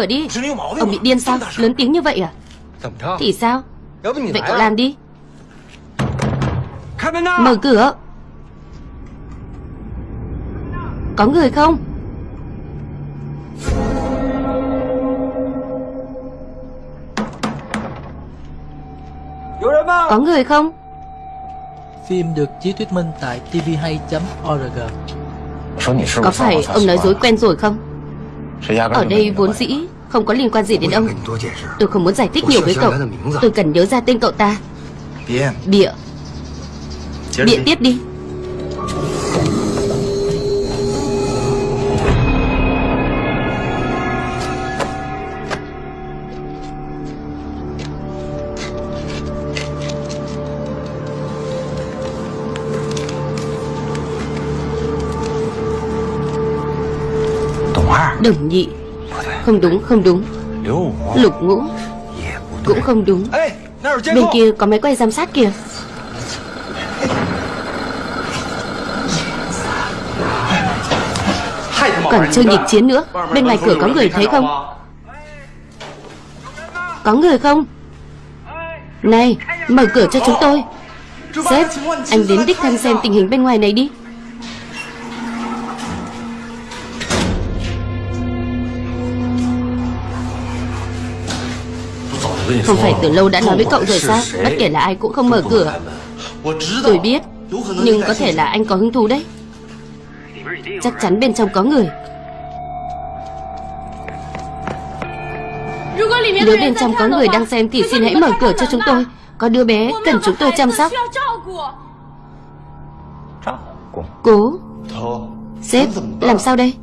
Cửa đi. Ông bị điên sao? Lớn tiếng như vậy à? Thì sao? Vậy cậu làm đi. Mở cửa. Có người không? Có người không? Phim được chiếu thuyết minh tại tvhay.org Có phải ông nói dối quen rồi không Ở đây vốn dĩ Không có liên quan gì đến ông. Tôi không muốn giải thích nhiều với cậu. Tôi cần nhớ ra tên cậu ta. Bịa. Bịa tiếp đi Đồng nhị. Không đúng không đúng. Lục ngũ. Cũng không đúng. Bên kia có máy quay giám sát kìa. Còn chơi nghịch chiến nữa, Bên ngoài cửa có người thấy không? Có người không? Này, Mở cửa cho chúng tôi. Sếp, Anh đến đích thân xem tình hình bên ngoài này đi. Không phải từ lâu đã nói với cậu rồi sao? Bất kể là ai cũng không mở cửa. Tôi biết, Nhưng có thể là anh có hứng thú đấy. Chắc chắn bên trong có người. Nếu bên trong có người đang xem Thì xin hãy mở cửa cho chúng tôi. Có đứa bé cần chúng tôi chăm sóc. Cố. Sếp, làm sao đây?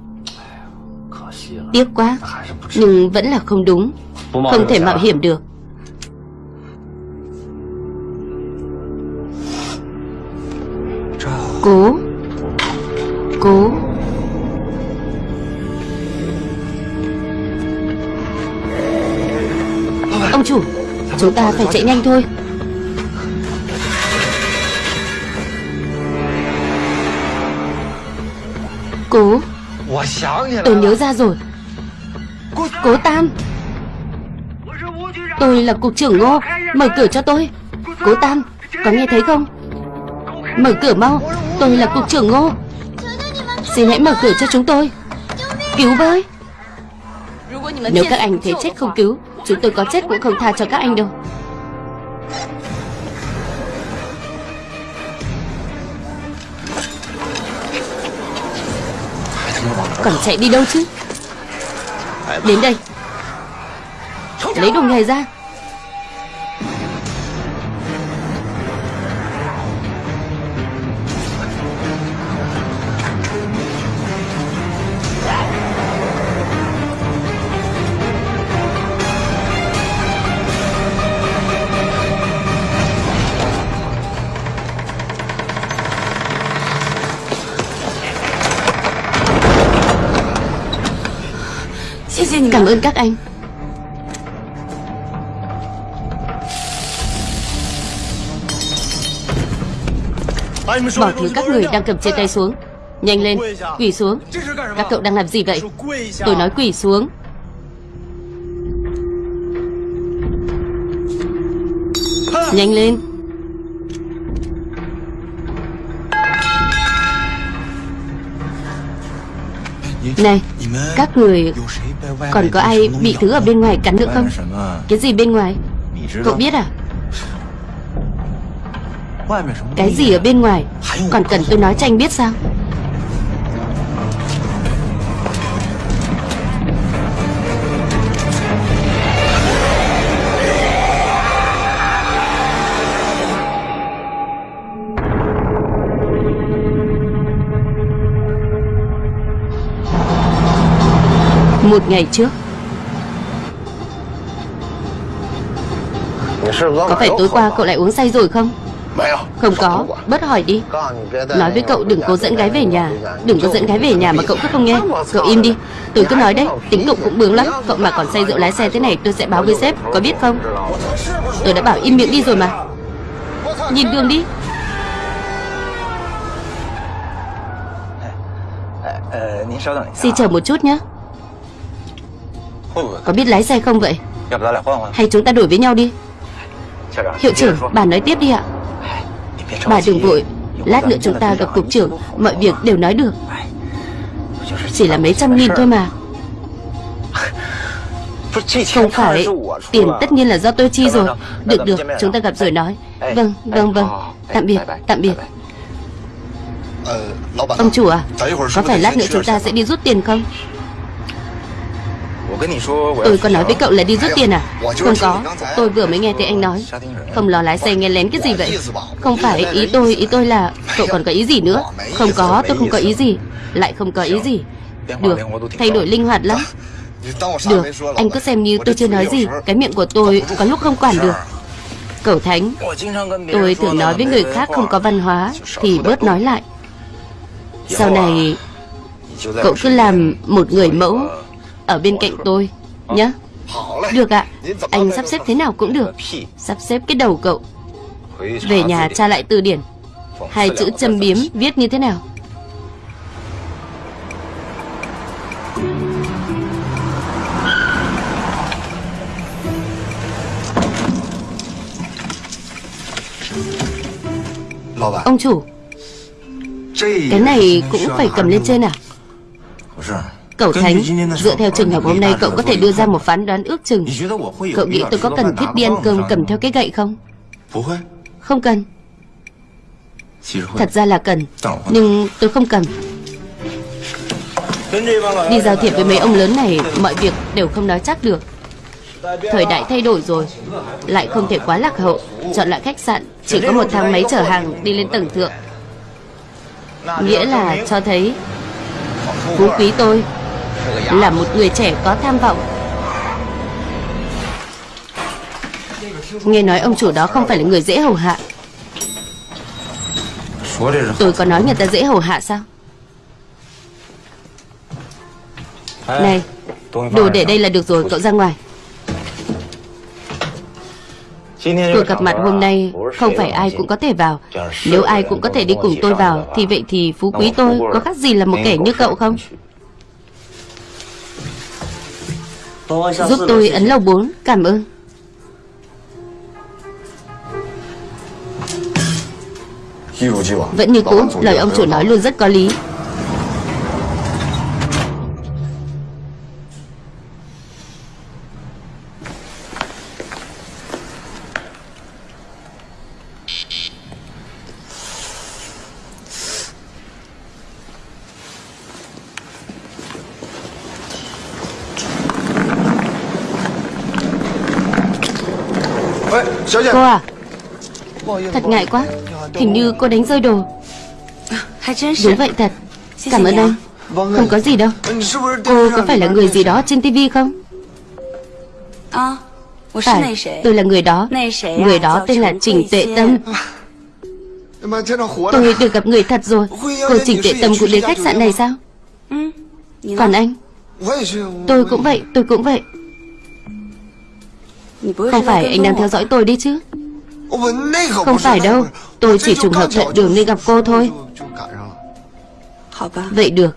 Tiếc quá, Nhưng vẫn là không đúng. Không thể mạo hiểm được. Cố. Cố. Ông chủ, Chúng ta phải chạy nhanh thôi. Cố. Tôi nhớ ra rồi. Cố Tam. Tôi là cục trưởng Ngô. Mở cửa cho tôi. Cố Tam, Có nghe thấy không? Mở cửa mau. Tôi là cục trưởng Ngô. Xin hãy mở cửa cho chúng tôi. Cứu với. Nếu các anh thấy chết không cứu, Chúng tôi có chết cũng không tha cho các anh đâu. Còn chạy đi đâu chứ? Đến đây. Lấy đồ nghề ra. Ơn các anh. Bỏ thứ các người đang cầm trên tay xuống. Nhanh lên, quỳ xuống. Các cậu đang làm gì vậy? Tôi nói quỳ xuống. Nhanh lên. Này, các người còn có ai bị thứ ở bên ngoài cắn nữa không? Cái gì bên ngoài? Cậu biết à? Cái gì ở bên ngoài? Còn cần tôi nói cho anh biết sao? Một ngày trước. Có phải tối qua cậu lại uống say rồi không? Không có. Bớt hỏi đi. Nói với cậu đừng cố dẫn gái về nhà. Đừng có dẫn gái về nhà mà cậu cứ không nghe. Cậu im đi. Tôi cứ nói đấy. Tính đụng cũng bướng lắm. Cậu mà còn say rượu lái xe thế này, tôi sẽ báo với sếp. Có biết không? Tôi đã bảo im miệng đi rồi mà. Nhìn đường đi. Xin chờ một chút nhé. Có biết lái xe không vậy? Hay chúng ta đổi với nhau đi. Hiệu trưởng, bà nói tiếp đi ạ. Bà đừng vội. Lát nữa chúng ta gặp cục trưởng. Mọi việc đều nói được. Chỉ là mấy trăm nghìn thôi mà. Không phải. Tiền tất nhiên là do tôi chi rồi. Được được, chúng ta gặp rồi nói. Vâng, vâng, vâng. Tạm biệt, tạm biệt. Ông chủ à? Có phải lát nữa chúng ta sẽ đi rút tiền không Tôi có nói với cậu là đi rút tiền à? Không có. Tôi vừa mới nghe thấy anh nói. Không lo lái xe nghe lén cái gì vậy? Không phải, ý tôi Ý tôi là Cậu còn có ý gì nữa? Không có, Tôi không có ý gì. Lại không có ý gì. Được, Thay đổi linh hoạt lắm. Được, Anh cứ xem như tôi chưa nói gì. Cái miệng của tôi có lúc không quản được. Cậu Thánh, Tôi thường nói với người khác không có văn hóa, Thì bớt nói lại. Sau này, Cậu cứ làm một người mẫu. Ở bên cạnh tôi, Nhá. Được ạ. Anh sắp xếp thế nào cũng được. Sắp xếp cái đầu cậu. Về nhà tra lại từ điển. Hai chữ châm biếm viết như thế nào? Ông chủ, Cái này cũng phải cầm lên trên à? Cậu Thánh Dựa theo trường hợp hôm nay cậu có thể đưa ra một phán đoán ước chừng. Cậu nghĩ tôi có cần thiết đi ăn cơm cầm theo cái gậy không? Không cần. Thật ra là cần Nhưng tôi không cần. Đi giao thiệp với mấy ông lớn này Mọi việc đều không nói chắc được. Thời đại thay đổi rồi Lại không thể quá lạc hậu. Chọn lại khách sạn Chỉ có một thang máy chở hàng đi lên tầng thượng. Nghĩa là cho thấy Phú quý tôi là một người trẻ có tham vọng. Nghe nói ông chủ đó không phải là người dễ hầu hạ. Tôi có nói người ta dễ hầu hạ sao? Này, Đồ để đây là được rồi, cậu ra ngoài. Cuộc gặp mặt hôm nay Không phải ai cũng có thể vào. Nếu ai cũng có thể đi cùng tôi vào, Thì vậy thì phú quý tôi Có khác gì là một kẻ như cậu không? Giúp tôi ấn lầu 4 Cảm ơn. Vẫn như cũ Lời ông chủ nói luôn rất có lý Thật ngại quá. Hình như cô đánh rơi đồ. Đúng vậy thật. Cảm ơn anh Không có gì đâu. Cô có phải là người gì đó trên tivi không? Phải. Tôi là người đó. Người đó tên là Trình Tệ Tâm. Tôi được gặp người thật rồi. Cô Trình Tệ Tâm cũng đến khách sạn này sao? Còn anh? Tôi cũng vậy, Tôi cũng vậy. Không phải anh đang theo dõi tôi đi chứ? Không phải đâu Tôi chỉ trùng hợp thuận đường nên gặp cô thôi Vậy được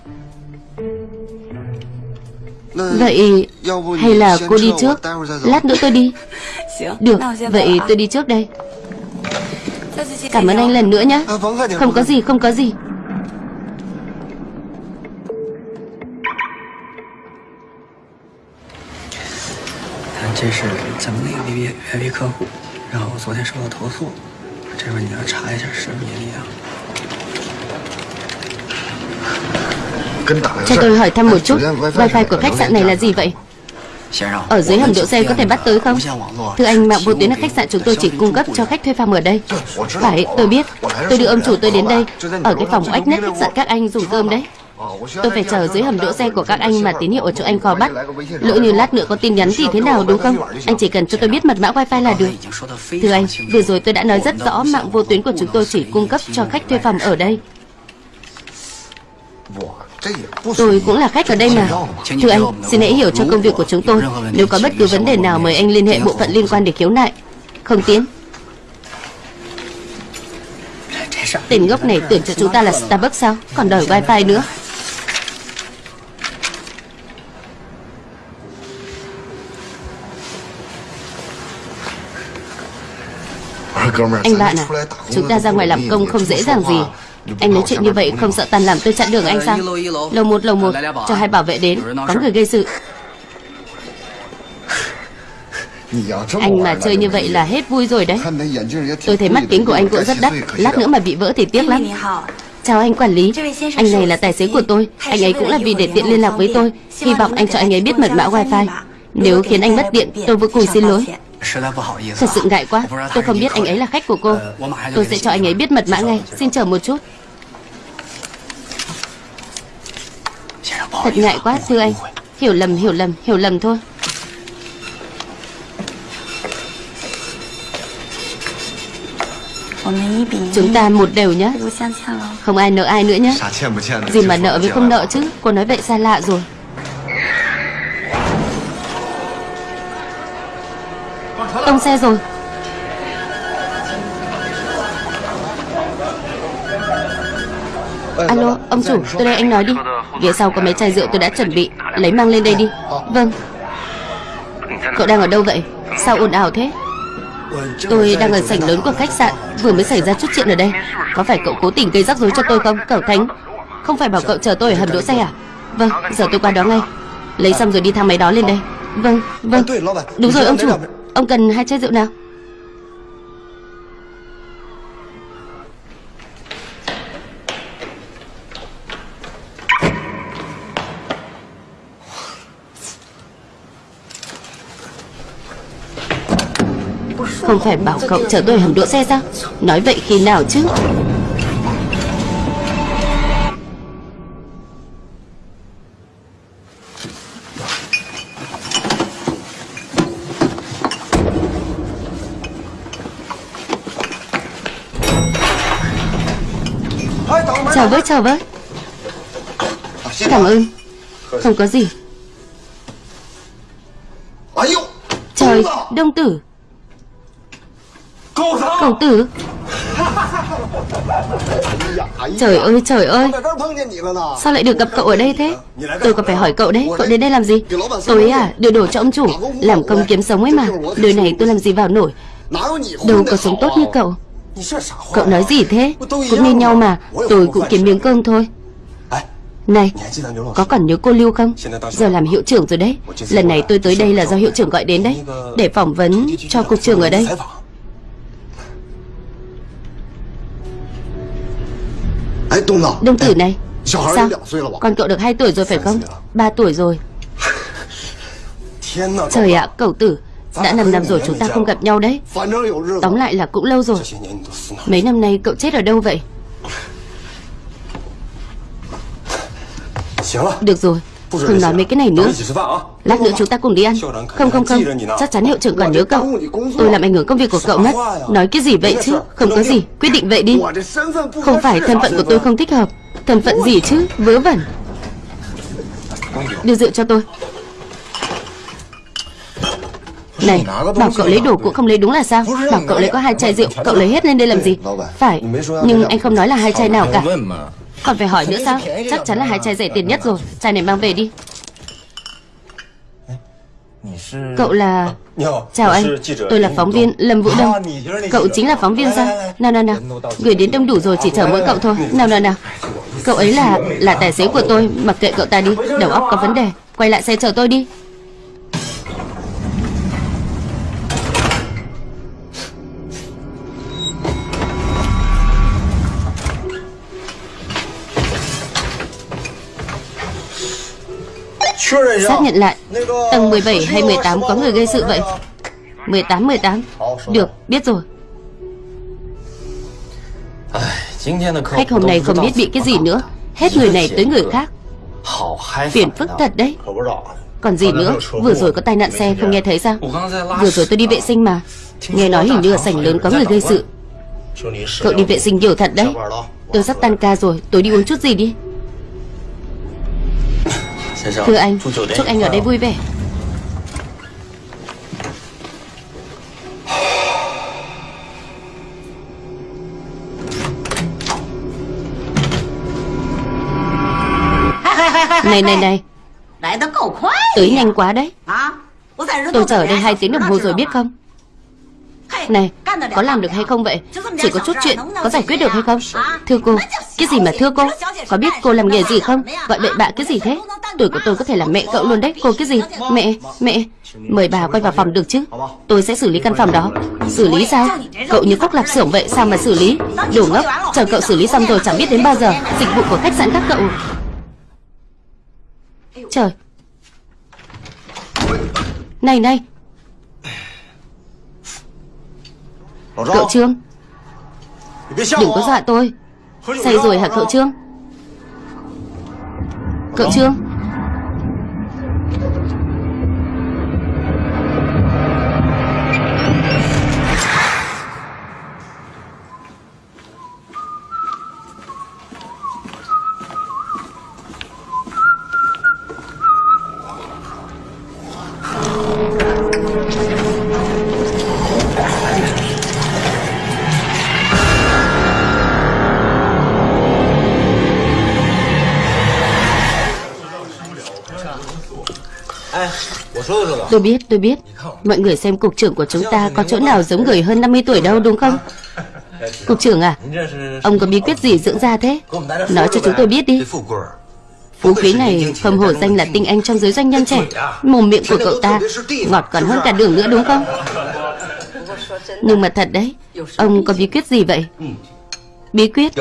Vậy hay là cô đi trước Lát nữa tôi đi Được Vậy tôi đi trước đây Cảm ơn anh lần nữa nhé Không có gì không có gì 这是咱们那个 VIP VIP 客户， 然后昨天收到投诉，这边你要查一下是不是你啊？ Cho tôi hỏi thăm một chút Wifi của khách sạn này là gì vậy Ở dưới hầm đỗ xe có thể bắt tới không Thưa anh mạng vô tuyến ở khách sạn chúng tôi chỉ cung cấp cho khách thuê phòng ở đây Phải tôi biết Tôi đưa ông chủ tôi đến đây Ở cái phòng oách nét khách sạn các anh dùng cơm đấy Tôi phải chờ dưới hầm đỗ xe của các anh mà tín hiệu ở chỗ anh khó bắt. Lỡ như lát nữa có tin nhắn thì thế nào đúng không? Anh chỉ cần cho tôi biết mật mã wifi là được. Thưa anh, vừa rồi tôi đã nói rất rõ Mạng vô tuyến của chúng tôi chỉ cung cấp cho khách thuê phòng ở đây. Tôi cũng là khách ở đây mà. Thưa anh, xin hãy hiểu cho công việc của chúng tôi. Nếu có bất cứ vấn đề nào mời anh liên hệ bộ phận liên quan để khiếu nại. Không tiến. Tên gốc này tưởng cho chúng ta là Starbucks sao? Còn đòi wifi nữa. Anh bạn à Chúng ta ra ngoài làm công không dễ dàng gì. Anh nói chuyện như vậy không sợ tàn làm tôi chặn đường anh sao? Lầu một lầu một. Cho hai bảo vệ đến Có người gây sự. Anh mà chơi như vậy là hết vui rồi đấy. Tôi thấy mắt kính của anh cũng rất đắt. Lát nữa mà bị vỡ thì tiếc lắm. Chào anh quản lý. Anh này là tài xế của tôi. Anh ấy cũng là vì để tiện liên lạc với tôi. Hy vọng anh cho anh ấy biết mật mã wifi. Nếu khiến anh mất điện tôi vô cùng xin lỗi Thật sự ngại quá. Tôi không biết anh ấy là khách của cô. Tôi sẽ cho anh ấy biết mật mã ngay. Xin chờ một chút. Thật ngại quá thưa anh. Hiểu lầm hiểu lầm hiểu lầm thôi. Chúng ta một đều nhé Không ai nợ ai nữa nhé Gì mà nợ với không nợ chứ? Cô nói vậy xa lạ rồi Tông xe rồi. Alo, ông chủ, tôi đây anh nói đi. Phía sau có mấy chai rượu tôi đã chuẩn bị Lấy mang lên đây đi. Vâng. Cậu đang ở đâu vậy? Sao ồn ào thế? Tôi đang ở sảnh lớn của khách sạn Vừa mới xảy ra chút chuyện ở đây. Có phải cậu cố tình gây rắc rối cho tôi không Cậu Thánh? Không phải bảo cậu chờ tôi ở hầm đỗ xe à? Vâng giờ tôi qua đó ngay. Lấy xong rồi đi thang máy đó lên đây. Vâng vâng. Đúng rồi ông chủ Ông cần hai chai rượu nào? Không phải bảo cậu chở tôi hầm đỗ xe sao? Nói vậy khi nào chứ? Với chào với Cảm ơn. Không có gì. Trời, Đông tử. Cậu tử. Trời ơi trời ơi. Sao lại được gặp cậu ở đây thế? Tôi còn phải hỏi cậu đấy. Cậu đến đây làm gì? Tôi à đưa đồ cho ông chủ. Làm công kiếm sống ấy mà. Đời này tôi làm gì vào nổi? Đâu có sống tốt như cậu. Cậu nói gì thế Cũng như nhau mà Tôi cũng kiếm miếng cơm thôi này, có còn nhớ cô Lưu không? Giờ làm hiệu trưởng rồi đấy Lần này tôi tới đây là do hiệu trưởng gọi đến đấy Để phỏng vấn cho cục trưởng ở đây Đông tử này Sao Con cậu được 2 tuổi rồi phải không 3 tuổi rồi Trời ạ cậu tử đã 5 năm rồi chúng ta không gặp nhau đấy. Tóm lại là cũng lâu rồi. Mấy năm nay cậu chết ở đâu vậy? Được rồi, Không nói mấy cái này nữa. Lát nữa chúng ta cùng đi ăn. Không không không. Chắc chắn hiệu trưởng còn nhớ cậu. Tôi làm ảnh hưởng công việc của cậu mất. Nói cái gì vậy chứ? Không có gì. Quyết định vậy đi. Không phải thân phận của tôi không thích hợp. Thân phận gì chứ? Vớ vẩn. Đưa rượu cho tôi này, bảo cậu lấy đồ cũng không lấy đúng là sao? Bảo cậu lấy có hai chai rượu Cậu lấy hết lên đây làm gì? Phải, nhưng anh không nói là hai chai nào cả. còn phải hỏi nữa sao? Chắc chắn là hai chai rẻ tiền nhất rồi. Chai này mang về đi. Cậu là... Chào anh, tôi là phóng viên Lâm Vũ Đông. Cậu chính là phóng viên sao? Nào nào nào, gửi đến đông đủ rồi chỉ chờ mỗi cậu thôi. Nào nào nào. Cậu ấy là... là tài xế của tôi. Mặc kệ cậu ta đi, đầu óc có vấn đề. Quay lại xe chờ tôi đi Xác nhận lại Tầng 17 hay 18 có người gây sự vậy? 18 18 Được biết rồi. Khách hôm nay không biết bị cái gì nữa. Hết người này tới người khác. Phiền phức thật đấy. Còn gì nữa? Vừa rồi có tai nạn xe không nghe thấy sao? Vừa rồi tôi đi vệ sinh mà. Nghe nói hình như ở sảnh lớn có người gây sự. Cậu đi vệ sinh nhiều thật đấy. Tôi sắp tan ca rồi Tôi đi uống chút gì đi Thưa anh, chúc anh ở đây vui vẻ. Này này này. Tới nhanh quá đấy. Tôi chờ ở đây hai tiếng đồng hồ rồi biết không? Này Có làm được hay không vậy? Chỉ có chút chuyện Có giải quyết được hay không? Thưa cô Cái gì mà thưa cô? Có biết cô làm nghề gì không? Gọi bậy bạ cái gì thế Tuổi của tôi có thể là mẹ cậu luôn đấy. Cô cái gì? Mẹ Mẹ, Mời bà quay vào phòng được chứ? Tôi sẽ xử lý căn phòng đó. Xử lý sao? Cậu như cốc lạp xưởng vậy, Sao mà xử lý? Đồ ngốc, Chờ cậu xử lý xong rồi chẳng biết đến bao giờ. Dịch vụ của khách sạn các cậu. Trời. Này này. Cậu Trương. Đừng có dọa tôi. Say rồi hả cậu Trương? Cậu Trương. Tôi biết, tôi biết. Mọi người xem cục trưởng của chúng ta Có chỗ nào giống người hơn 50 tuổi đâu đúng không? Cục trưởng à Ông có bí quyết gì dưỡng da thế? Nói cho chúng tôi biết đi. Phú quý này không hổ danh là tinh anh trong giới doanh nhân trẻ. Mồm miệng của cậu ta Ngọt còn hơn cả đường nữa đúng không? Nhưng mà thật đấy Ông có bí quyết gì vậy? Bí quyết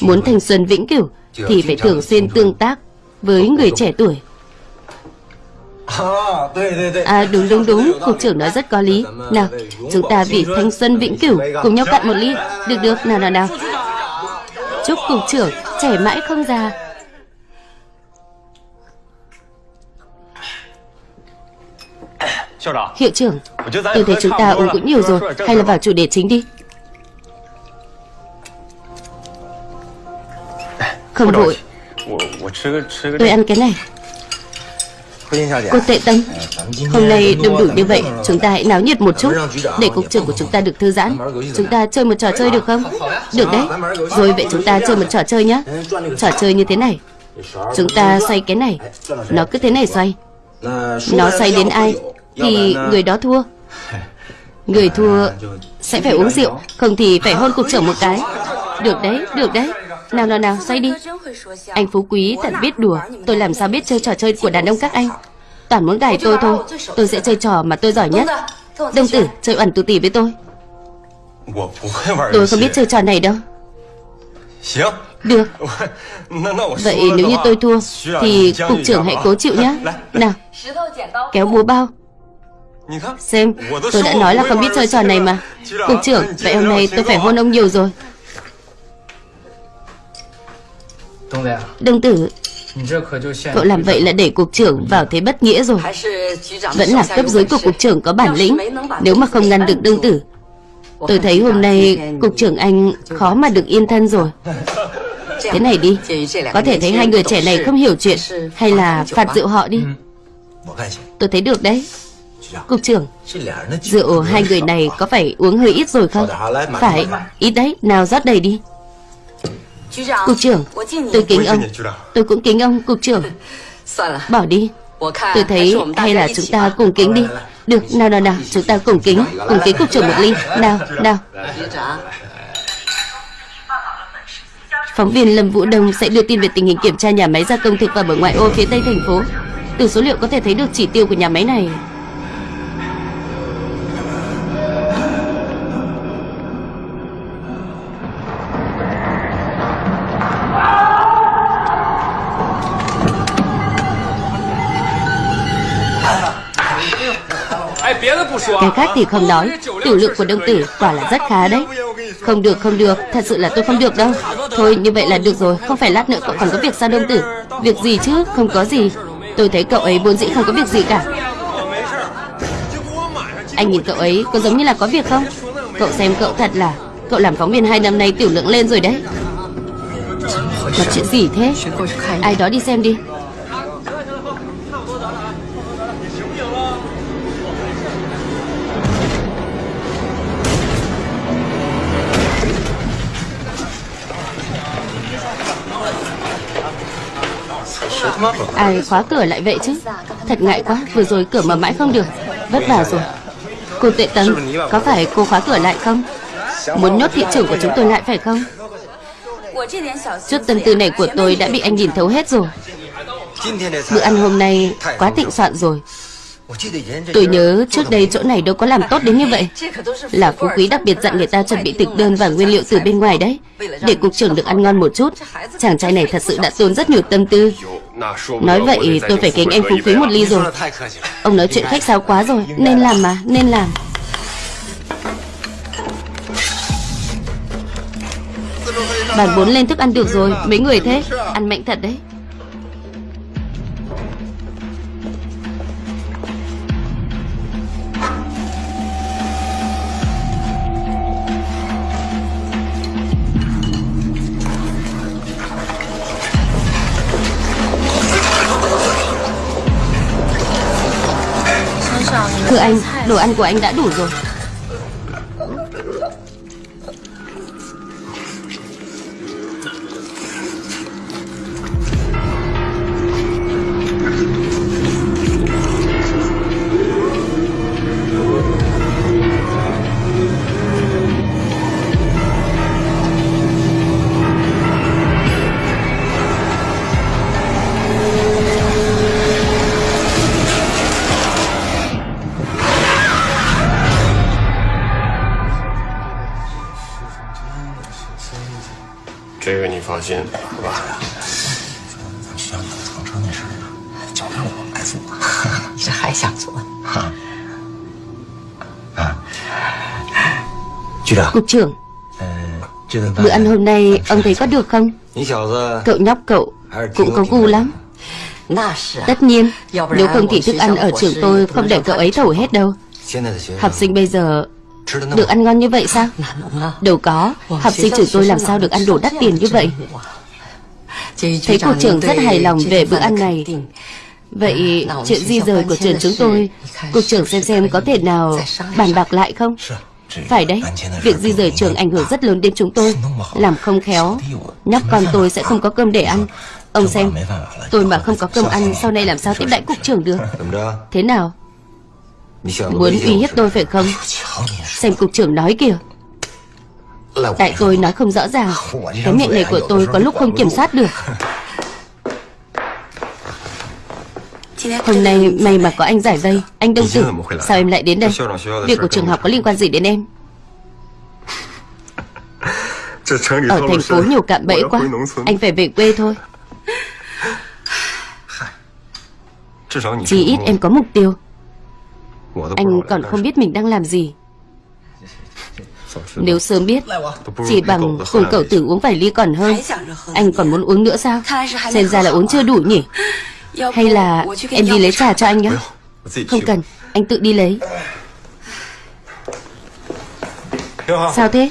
Muốn thanh xuân vĩnh cửu Thì phải thường xuyên tương tác Với người trẻ tuổi À đúng đúng đúng Cục trưởng nói rất có lý. Nào chúng ta vì thanh xuân vĩnh cửu Cùng nhau cạn một ly. Được được. Nào nào nào. Chúc cục trưởng trẻ mãi không già. Hiệu trưởng Tôi thấy chúng ta uống cũng nhiều rồi. Hay là vào chủ đề chính đi. Không vội. Tôi ăn cái này Cô Tệ Tâm Hôm nay đông đủ như vậy Chúng ta hãy náo nhiệt một chút Để cục trưởng của chúng ta được thư giãn. Chúng ta chơi một trò chơi được không? Được đấy. Rồi vậy chúng ta chơi một trò chơi nhé Trò chơi như thế này. Chúng ta xoay cái này. Nó cứ thế này xoay. Nó xoay đến ai Thì người đó thua. Người thua sẽ phải uống rượu Không thì phải hôn cục trưởng một cái. Được đấy, được đấy nào nào nào, xoay đi. Anh Phú Quý thật biết đùa. Tôi làm sao biết chơi trò chơi của đàn ông các anh? Toàn muốn gài tôi thôi. Tôi sẽ chơi trò mà tôi giỏi nhất. Đông tử, chơi ẩn tù tỉ với tôi. Tôi không biết chơi trò này đâu. Được. Vậy nếu như tôi thua Thì cục trưởng hãy cố chịu nhé Nào Kéo búa bao. Xem Tôi đã nói là không biết chơi trò này mà. Cục trưởng Vậy hôm nay tôi phải hôn ông nhiều rồi. Đông tử. Cậu làm vậy là để cục trưởng vào thế bất nghĩa rồi. Vẫn là cấp dưới của cục trưởng có bản lĩnh. Nếu mà không ngăn được đông tử Tôi thấy hôm nay cục trưởng anh khó mà được yên thân rồi. Thế này đi Có thể thấy hai người trẻ này không hiểu chuyện Hay là phạt rượu họ đi. Tôi thấy được đấy. Cục trưởng Rượu hai người này có phải uống hơi ít rồi không? Phải Ít đấy Nào rót đầy đi Cục trưởng Tôi kính ông Tôi cũng kính ông Cục trưởng。Bỏ đi。Tôi thấy hay là chúng ta cùng kính đi。Được nào nào nào Chúng ta cùng kính Cùng kính cục trưởng một ly. Nào nào. Phóng viên Lâm Vũ Đông sẽ đưa tin về tình hình kiểm tra nhà máy gia công thực phẩm ở ngoại ô phía tây thành phố. Từ số liệu có thể thấy được chỉ tiêu của nhà máy này khác thì không nói. Tiểu lượng của đông tử quả là rất khá đấy. Không được không được, Thật sự là tôi không được đâu. Thôi, như vậy là được rồi, Không phải lát nữa cậu còn có việc sao đông tử. Việc gì chứ, không có gì. Tôi thấy cậu ấy vốn dĩ không có việc gì cả. Anh nhìn cậu ấy, có giống như là có việc không? Cậu xem cậu thật là, Cậu làm phóng viên hai năm nay tiểu lượng lên rồi đấy. Có chuyện gì thế? Ai đó đi xem đi. Ai khóa cửa lại vậy chứ? Thật ngại quá, Vừa rồi cửa mở mãi không được. Vất vả rồi. Cô Tuệ Tâm Có phải cô khóa cửa lại không? Muốn nhốt thị trưởng của chúng tôi lại phải không? Chút tâm tư này của tôi đã bị anh nhìn thấu hết rồi. Bữa ăn hôm nay quá tịnh soạn rồi. Tôi nhớ trước đây chỗ này đâu có làm tốt đến như vậy. Là phú quý đặc biệt dặn người ta chuẩn bị thực đơn và nguyên liệu từ bên ngoài đấy. Để cục trưởng được ăn ngon một chút. Chàng trai này thật sự đã tốn rất nhiều tâm tư. Nói vậy tôi phải kính anh phú quý một ly rồi. Ông nói chuyện khách sáo quá rồi. Nên làm mà, nên làm. Bàn bốn lên thức ăn được rồi. Mấy người thế? Ăn mạnh thật đấy đồ ăn của anh đã đủ rồi. Cục trưởng。Bữa ăn hôm nay ông thấy có được không？Cậu nhóc cậu Cũng có gu lắm。Tất nhiên Nếu không thì thức ăn ở trường tôi Không để cậu ấy thổi hết đâu。Học sinh bây giờ Được ăn ngon như vậy sao? Đâu có. Học sinh trường tôi làm sao được ăn đồ đắt tiền như vậy? Thấy cục trưởng rất hài lòng về bữa ăn này. Vậy chuyện di rời của trường chúng tôi Cục trưởng xem xem có thể nào bàn bạc lại không? Phải đấy, việc di rời trường ảnh hưởng rất lớn đến chúng tôi. Làm không khéo. Nhóc con tôi sẽ không có cơm để ăn. Ông xem, tôi mà không có cơm ăn Sau này làm sao tiếp đãi cục trưởng được? Thế nào Muốn uy hiếp tôi phải không? Xem cục trưởng nói kìa. Tại tôi nói không rõ ràng. Cái miệng này của tôi có lúc không kiểm soát được. Hôm nay may mà có anh giải vây. Anh Đông Tử Sao em lại đến đây? Việc của trường học có liên quan gì đến em? Ở thành phố nhiều cạm bẫy quá. Anh phải về quê thôi. Chỉ ít em có mục tiêu Anh còn không biết mình đang làm gì. Nếu sớm biết Chỉ bằng cùng cậu tử uống vài ly còn hơn. Anh còn muốn uống nữa sao? Xem ra là uống chưa đủ nhỉ? Hay là em đi lấy trà cho anh nhé Không cần Anh tự đi lấy. Sao thế?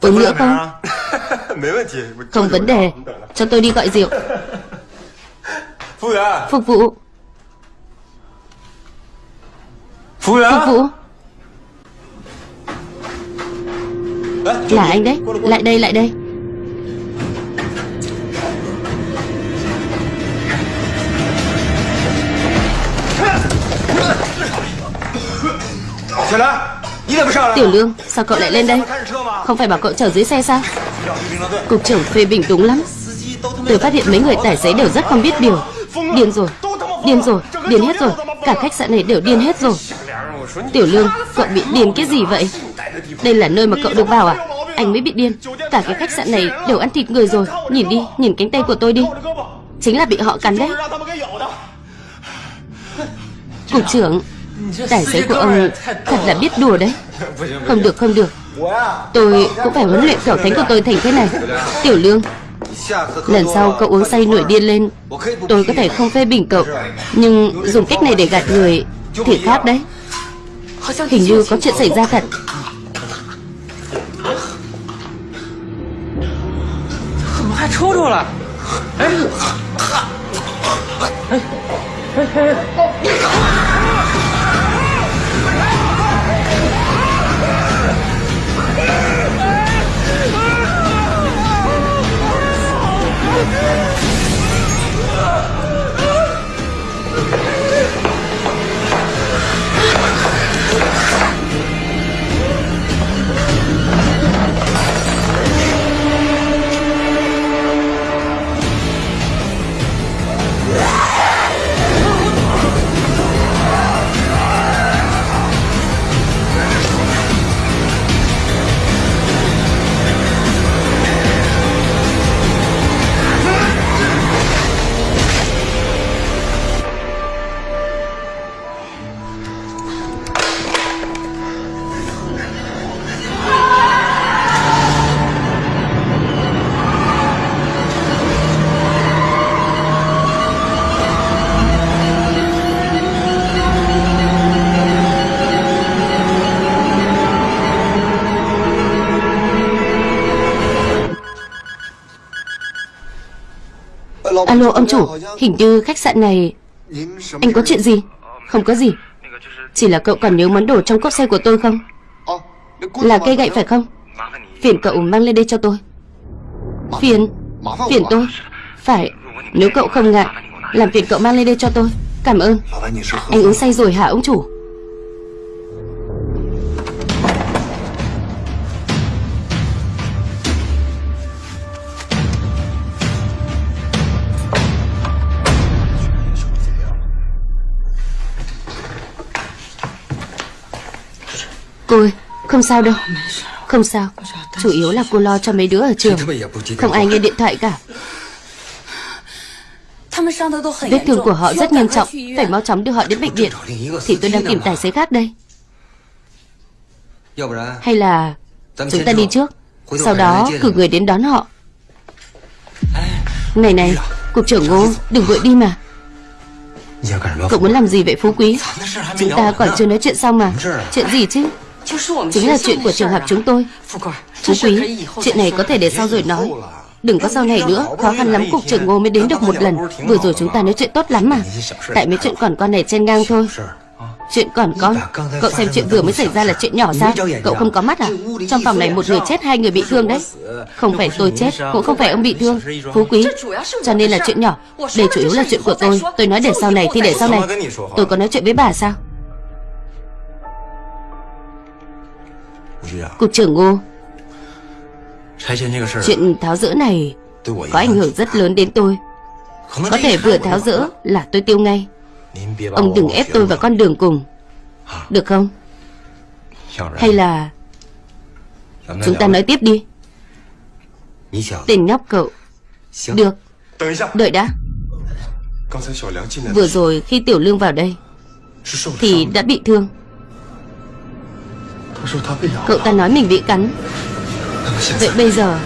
Uống nữa không Không? vấn đề Cho tôi đi gọi rượu. Phục vụ Phục vụ Là anh đấy Lại đây lại đây. Tiểu Lương, sao cậu lại lên đây? Không phải bảo cậu chở dưới xe sao? Cục trưởng phê bình đúng lắm. Tôi phát hiện mấy người tài xế đều rất không biết điều. Điên rồi, điên rồi, điên hết rồi. Cả khách sạn này đều điên hết rồi. Tiểu Lương, Cậu bị điên cái gì vậy? Đây là nơi mà cậu được vào à? Anh mới bị điên. Cả cái khách sạn này đều ăn thịt người rồi. Nhìn đi, Nhìn cánh tay của tôi đi. Chính là bị họ cắn đấy. Cục trưởng, Tài xế của ông thật là biết đùa đấy. Không được không được. Tôi cũng phải huấn luyện cẩu thánh của tôi thành thế này. Tiểu Lương, Lần sau cậu uống say nổi điên lên, Tôi có thể không phê bình cậu. Nhưng dùng cách này để gạt người Thì khác đấy. Hình như có chuyện xảy ra thật 怎么还抽 Alo, ông chủ, Hình như khách sạn này Anh có chuyện gì? Không có gì. Chỉ là cậu còn nhớ món đồ trong cốc xe của tôi không? Là cây gậy phải không? Phiền cậu mang lên đây cho tôi. Phiền Phiền tôi. Phải, Nếu cậu không ngại, Làm phiền cậu mang lên đây cho tôi. Cảm ơn. Anh uống say rồi hả, ông chủ? Cô ơi, không sao đâu. Không sao. Chủ yếu là cô lo cho mấy đứa ở trường. Không ai nghe điện thoại cả. Vết thương của họ rất nghiêm trọng. Phải mau chóng đưa họ đến bệnh viện. Thì tôi đang tìm tài xế khác đây. Hay là Chúng ta đi trước. Sau đó cử người đến đón họ. Này này Cục trưởng Ngô Đừng vội đi mà. Cậu muốn làm gì vậy Phú Quý? Chúng ta còn chưa nói chuyện xong mà. Chuyện gì chứ? Chính là chuyện của trường học chúng tôi Phú Quý Chuyện này có thể để sau rồi nói。Đừng có sau này nữa Khó khăn lắm cục trưởng ngô mới đến được một lần。Vừa rồi chúng ta nói chuyện tốt lắm mà。Tại mấy chuyện còn con này trên ngang thôi。Chuyện còn con Cậu xem chuyện vừa mới xảy ra là chuyện nhỏ sao? Cậu không có mắt à? Trong phòng này một người chết hai người bị thương đấy. Không phải tôi chết Cũng không phải ông bị thương. Phú quý. Cho nên là chuyện nhỏ. Đây chủ yếu là chuyện của tôi. Tôi nói để sau này thì để sau này Tôi có nói chuyện với bà sao Cục trưởng Ngô. Chuyện tháo rỡ này Có ảnh hưởng rất lớn đến tôi. Có thể vừa tháo rỡ là tôi tiêu ngay. Ông đừng ép tôi vào con đường cùng. Được không? Hay là Chúng ta nói tiếp đi. Tên nhóc cậu. Được. Đợi đã. Vừa rồi khi Tiểu Lương vào đây Thì đã bị thương Cậu ta nói mình bị cắn. Vậy bây giờ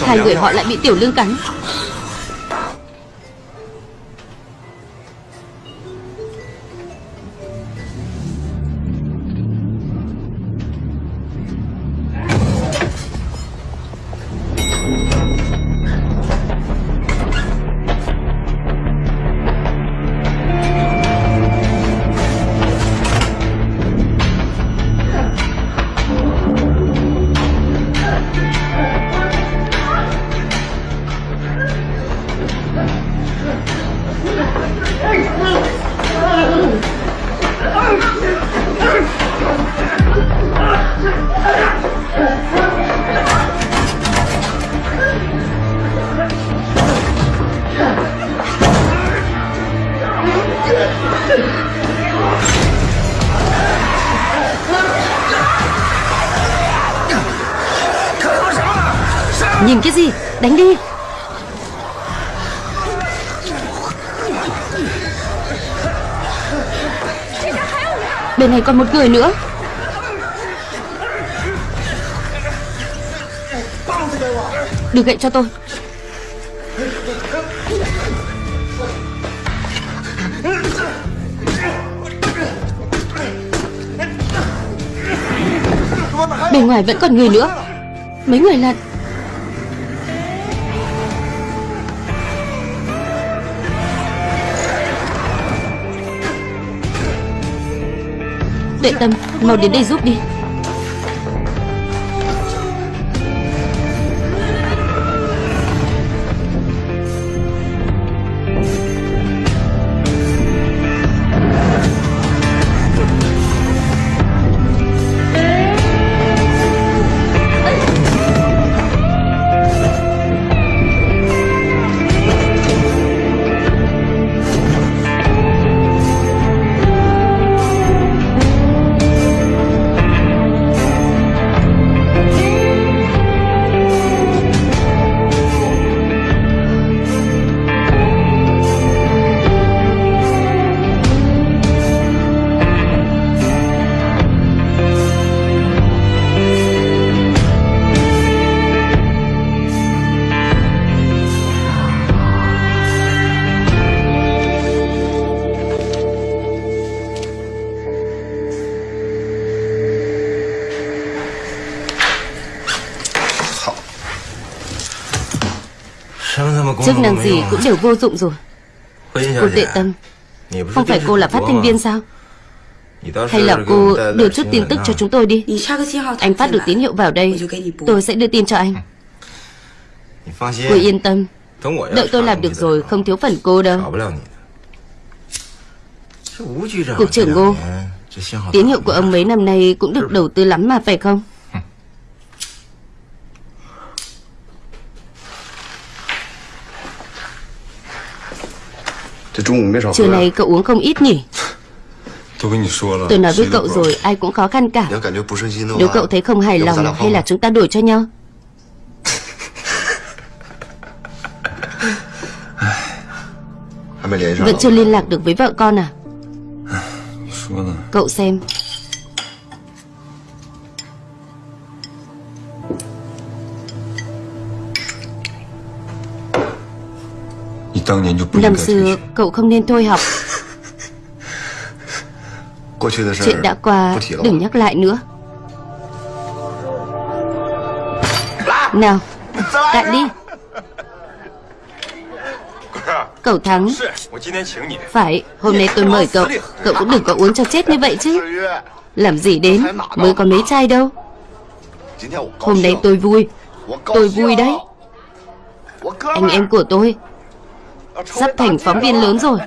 Hai người họ lại bị Tiểu Lương cắn này còn một người nữa. Được gậy cho tôi. Bên ngoài vẫn còn người nữa. Mấy người là Tuệ tâm Mau đến đây giúp đi. Chức năng gì cũng đều vô dụng rồi. Cô tệ tâm. Không phải cô là phát thanh viên sao? Hay là cô đưa chút tin tức cho chúng tôi đi. Anh phát được tín hiệu vào đây. Tôi sẽ đưa tin cho anh. Cô yên tâm. Đợi tôi làm được rồi Không thiếu phần cô đâu. Cục trưởng Ngô Tín hiệu của ông mấy năm nay Cũng được đầu tư lắm mà phải không Trưa nay cậu uống không ít nhỉ? Tôi nói với cậu rồi Ai cũng khó khăn cả. Nếu cậu thấy không hài lòng Hay là chúng ta đổi cho nhau? Vẫn chưa liên lạc được với vợ con à? Cậu xem Năm xưa cậu không nên thôi học. Chuyện đã qua Đừng nhắc lại nữa. Nào Cạn đi. Cậu thắng. Phải Hôm nay tôi mời cậu. Cậu cũng đừng có uống cho chết như vậy chứ. Làm gì đến? Mới có mấy chai đâu. Hôm nay tôi vui. Tôi vui đấy. Anh em của tôi Sắp thành phóng viên lớn rồi.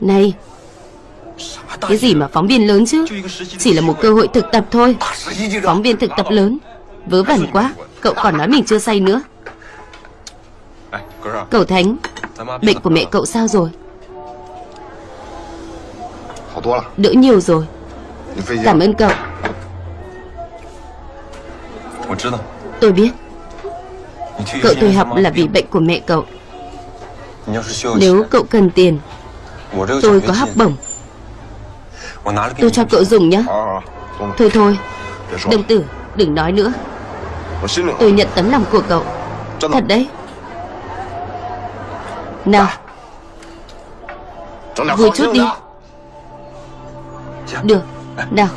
Này, Cái gì mà phóng viên lớn chứ? Chỉ là một cơ hội thực tập thôi. Phóng viên thực tập lớn. Vớ vẩn quá. Cậu còn nói mình chưa say nữa. Cậu Thánh, Bệnh của mẹ cậu sao rồi? Đỡ nhiều rồi. Cảm ơn cậu. Tôi biết. Cậu tôi học là vì bệnh của mẹ cậu. Nếu cậu cần tiền, Tôi có học bổng. Tôi cho cậu dùng nhé Thôi thôi, Đồng tử, đừng nói nữa. Tôi nhận tấm lòng của cậu. Thật đấy. Nào Vui chút đi. Được, Nào.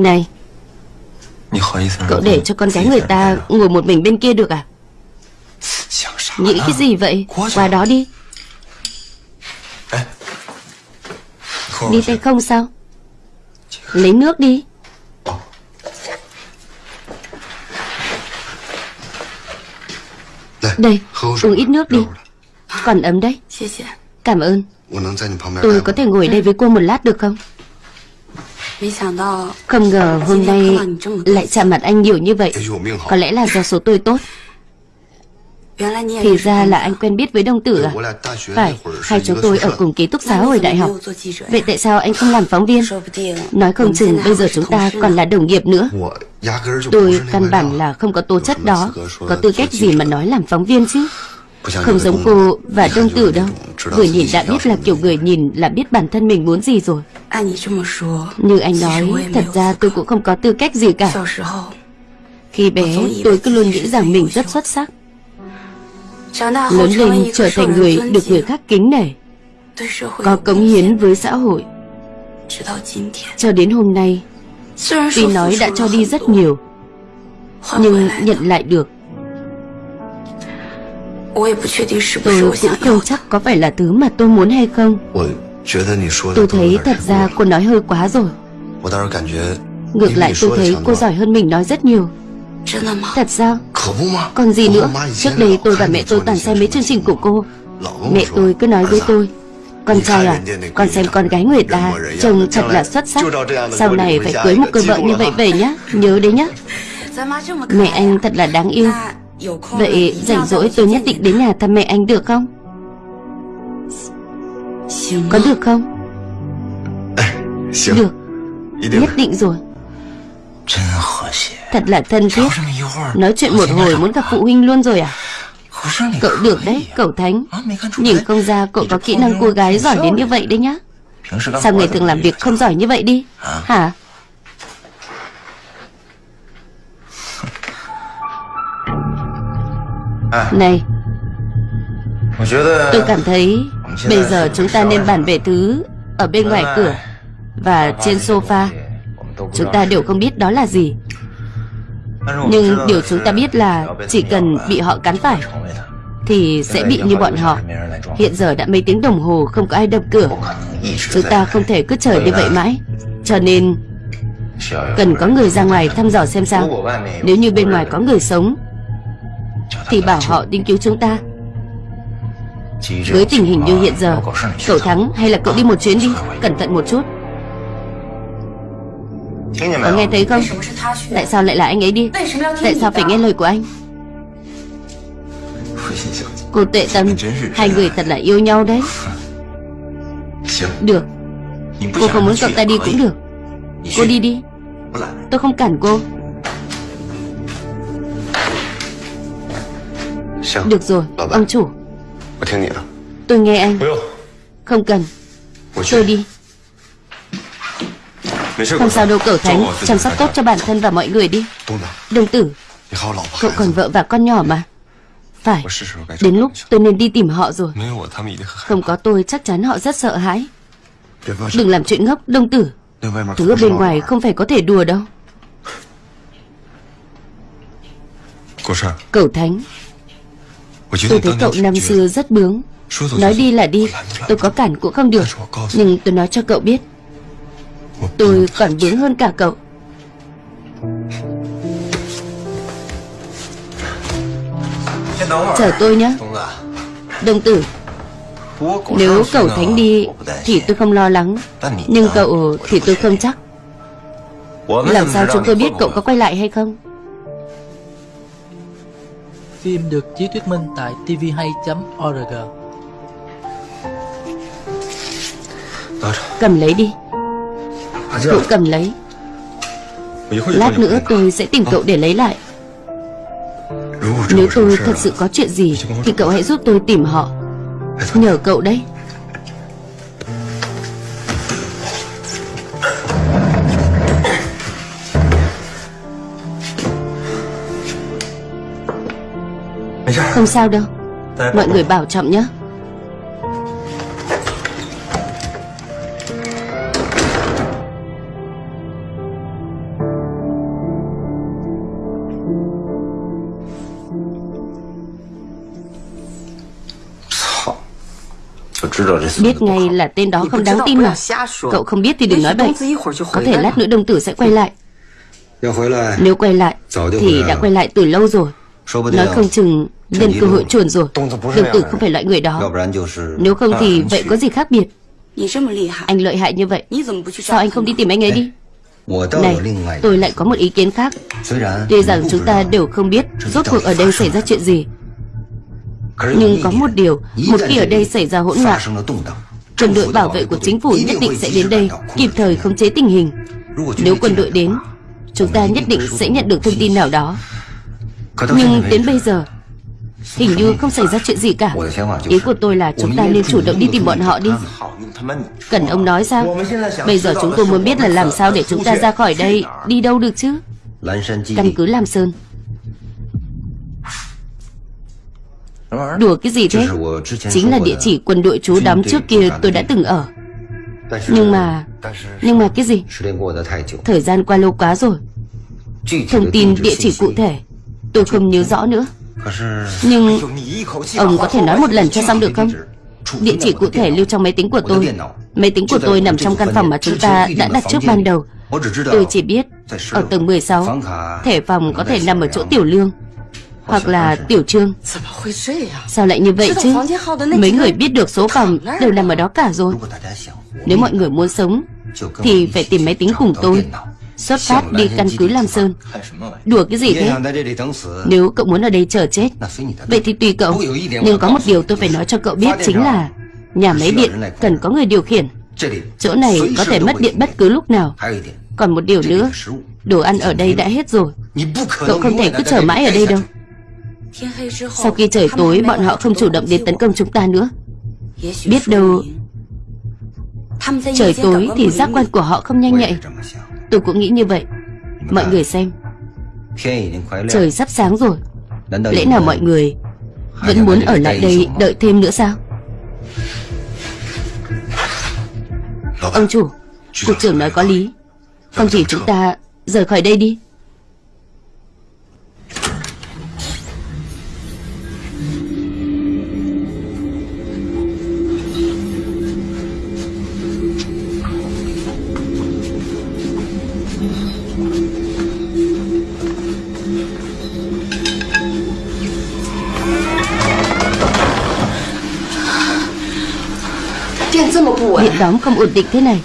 Này. Cậu để cho con gái người ta ngồi một mình bên kia được à? Nghĩ cái gì vậy? Qua đó đi. Đi tay không sao? Lấy nước đi. Đây Uống ít nước đi. Còn ấm đấy. Cảm ơn. Tôi có thể ngồi đây với cô một lát được không không ngờ hôm nay Lại chạm mặt anh nhiều như vậy. Có lẽ là do số tôi tốt. Thì ra là anh quen biết với đông tử à? Phải, hai chúng tôi ở cùng ký túc xá hồi đại học. Vậy tại sao anh không làm phóng viên? Nói không chừng bây giờ chúng ta còn là đồng nghiệp nữa. Tôi căn bản là không có tố chất đó. Có tư cách gì mà nói làm phóng viên chứ? Không giống cô và đông tử đâu. Vừa nhìn đã biết là kiểu người nhìn là biết bản thân mình muốn gì rồi. Như anh nói Thật ra tôi cũng không có tư cách gì cả. Khi bé tôi cứ luôn nghĩ rằng mình rất xuất sắc. Lớn lên trở thành người được người khác kính nể Có cống hiến với xã hội. Cho đến hôm nay Tuy nói đã cho đi rất nhiều Nhưng nhận lại được Tôi cũng không chắc có phải là thứ mà tôi muốn hay không. Tôi thấy thật ra cô nói hơi quá rồi. Ngược lại tôi thấy cô giỏi hơn mình nói rất nhiều. Thật sao Còn gì nữa? Trước đây tôi và mẹ tôi toàn xem mấy chương trình của cô. Mẹ tôi cứ nói với tôi. Con trai à Con xem con gái người ta Trông thật là xuất sắc. Sau này phải cưới một cô vợ như vậy về nhá. Nhớ đấy nhá. Mẹ anh thật là đáng yêu Vậy rảnh rỗi tôi nhất định đến nhà thăm mẹ anh được không? Có được không? Được. Nhất định rồi. Thật là thân thiết. Nói chuyện một hồi muốn gặp phụ huynh luôn rồi à? Cậu được đấy, cậu Thánh. Nhìn không ra cậu có kỹ năng cô gái giỏi đến như vậy đấy nhá. Sao ngày thường làm việc không giỏi như vậy đi? Hả Này. Tôi cảm thấy Bây giờ chúng ta nên bàn về thứ Ở bên ngoài cửa Và trên sofa. Chúng ta đều không biết đó là gì. Nhưng điều chúng ta biết là Chỉ cần bị họ cắn phải Thì sẽ bị như bọn họ. Hiện giờ đã mấy tiếng đồng hồ Không có ai đập cửa. Chúng ta không thể cứ chờ như vậy mãi. Cho nên Cần có người ra ngoài thăm dò xem sao. Nếu như bên ngoài có người sống thì bảo họ đến cứu chúng ta. Với tình hình như hiện giờ, Cậu thắng hay là cậu đi một chuyến đi, Cẩn thận một chút. Có nghe thấy không? Tại sao lại là anh ấy đi? Tại sao phải nghe lời của anh? Cô tệ tâm, Hai người thật là yêu nhau đấy. Được. Cô không muốn cậu ta đi cũng được. Cô đi đi. Tôi không cản cô. Được rồi, ông chủ. Tôi nghe anh. Không cần. Tôi đi. Không sao đâu cậu Thánh. Chăm sóc tốt cho bản thân và mọi người đi. Đồng tử Cậu còn vợ và con nhỏ mà. Phải. Đến lúc tôi nên đi tìm họ rồi. Không có tôi chắc chắn họ rất sợ hãi. Đừng làm chuyện ngốc Đông tử Thứ ở bên ngoài không phải có thể đùa đâu. Cậu Thánh Tôi thấy cậu năm xưa rất bướng. Nói đi là đi. Tôi có cản cũng không được. Nhưng tôi nói cho cậu biết. Tôi còn bướng hơn cả cậu. Chờ tôi nhé Đồng tử Nếu cậu Thánh đi Thì tôi không lo lắng. Nhưng cậu thì tôi không chắc. Làm sao chúng tôi biết cậu có quay lại hay không Phim được chiếu thuyết minh tại tvhay.org Cầm lấy đi. Cậu cầm lấy. Lát nữa tôi sẽ tìm cậu để lấy lại. Nếu tôi thật sự có chuyện gì Thì cậu hãy giúp tôi tìm họ. Nhờ cậu đấy Không sao đâu. Mọi người bảo trọng nhé. Biết ngay là tên đó không đáng tin mà. Cậu không biết thì đừng nói bậy Có thể lát nữa đồng tử sẽ quay lại. Nếu quay lại Thì đã quay lại từ lâu rồi Nói không chừng nhân cơ hội chuồn rồi. Đồng tử không phải loại người đó. Nếu không thì vậy có gì khác biệt? Anh lợi hại như vậy Sao anh không đi tìm anh ấy đi? Này tôi lại có một ý kiến khác. Tuy rằng chúng ta đều không biết Rốt cuộc ở đây xảy ra chuyện gì. Nhưng có một điều Một khi ở đây xảy ra hỗn loạn Quân đội bảo vệ của chính phủ nhất định sẽ đến đây Kịp thời khống chế tình hình. Nếu quân đội đến Chúng ta nhất định sẽ nhận được thông tin nào đó Nhưng đến bây giờ Hình như không xảy ra chuyện gì cả. Ý của tôi là chúng ta nên chủ động đi tìm bọn họ đi. Cần ông nói sao? Bây giờ chúng tôi muốn biết là làm sao để chúng ta ra khỏi đây? Đi đâu được chứ? Căn cứ Lam Sơn. Đùa cái gì thế? Chính là địa chỉ quân đội trú đóng trước kia tôi đã từng ở. Nhưng mà Nhưng mà cái gì? Thời gian qua lâu quá rồi. Thông tin địa chỉ cụ thể Tôi không nhớ rõ nữa. Nhưng Ông có thể nói một lần cho xong được không? Địa chỉ cụ thể lưu trong máy tính của tôi. Máy tính của tôi nằm trong căn phòng mà chúng ta đã đặt trước ban đầu. Tôi chỉ biết Ở tầng 16 Thẻ phòng có thể nằm ở chỗ tiểu lương Hoặc là tiểu trương. Sao lại như vậy chứ? Mấy người biết được số phòng Đều nằm ở đó cả rồi. Nếu mọi người muốn sống Thì phải tìm máy tính cùng tôi. Xuất phát đi căn cứ Lam Sơn. Đùa cái gì thế? Nếu cậu muốn ở đây chờ chết. Vậy thì tùy cậu. Nhưng có một điều tôi phải nói cho cậu biết chính là Nhà máy điện cần có người điều khiển. Chỗ này có thể mất điện bất cứ lúc nào. Còn một điều nữa Đồ ăn ở đây đã hết rồi. Cậu không thể cứ chờ mãi ở đây đâu. Sau khi trời tối Bọn họ không chủ động đến tấn công chúng ta nữa. Biết đâu Trời tối thì giác quan của họ không nhanh nhạy Tôi cũng nghĩ như vậy. Mọi người xem. Trời sắp sáng rồi. Lẽ nào mọi người Vẫn muốn ở lại đây đợi thêm nữa sao? Ông chủ Cục trưởng nói có lý. Không chỉ chúng ta rời khỏi đây đi đóm không ổn định thế này.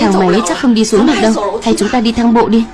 Thang máy chắc không đi xuống được đâu. Hay chúng ta đi thang bộ đi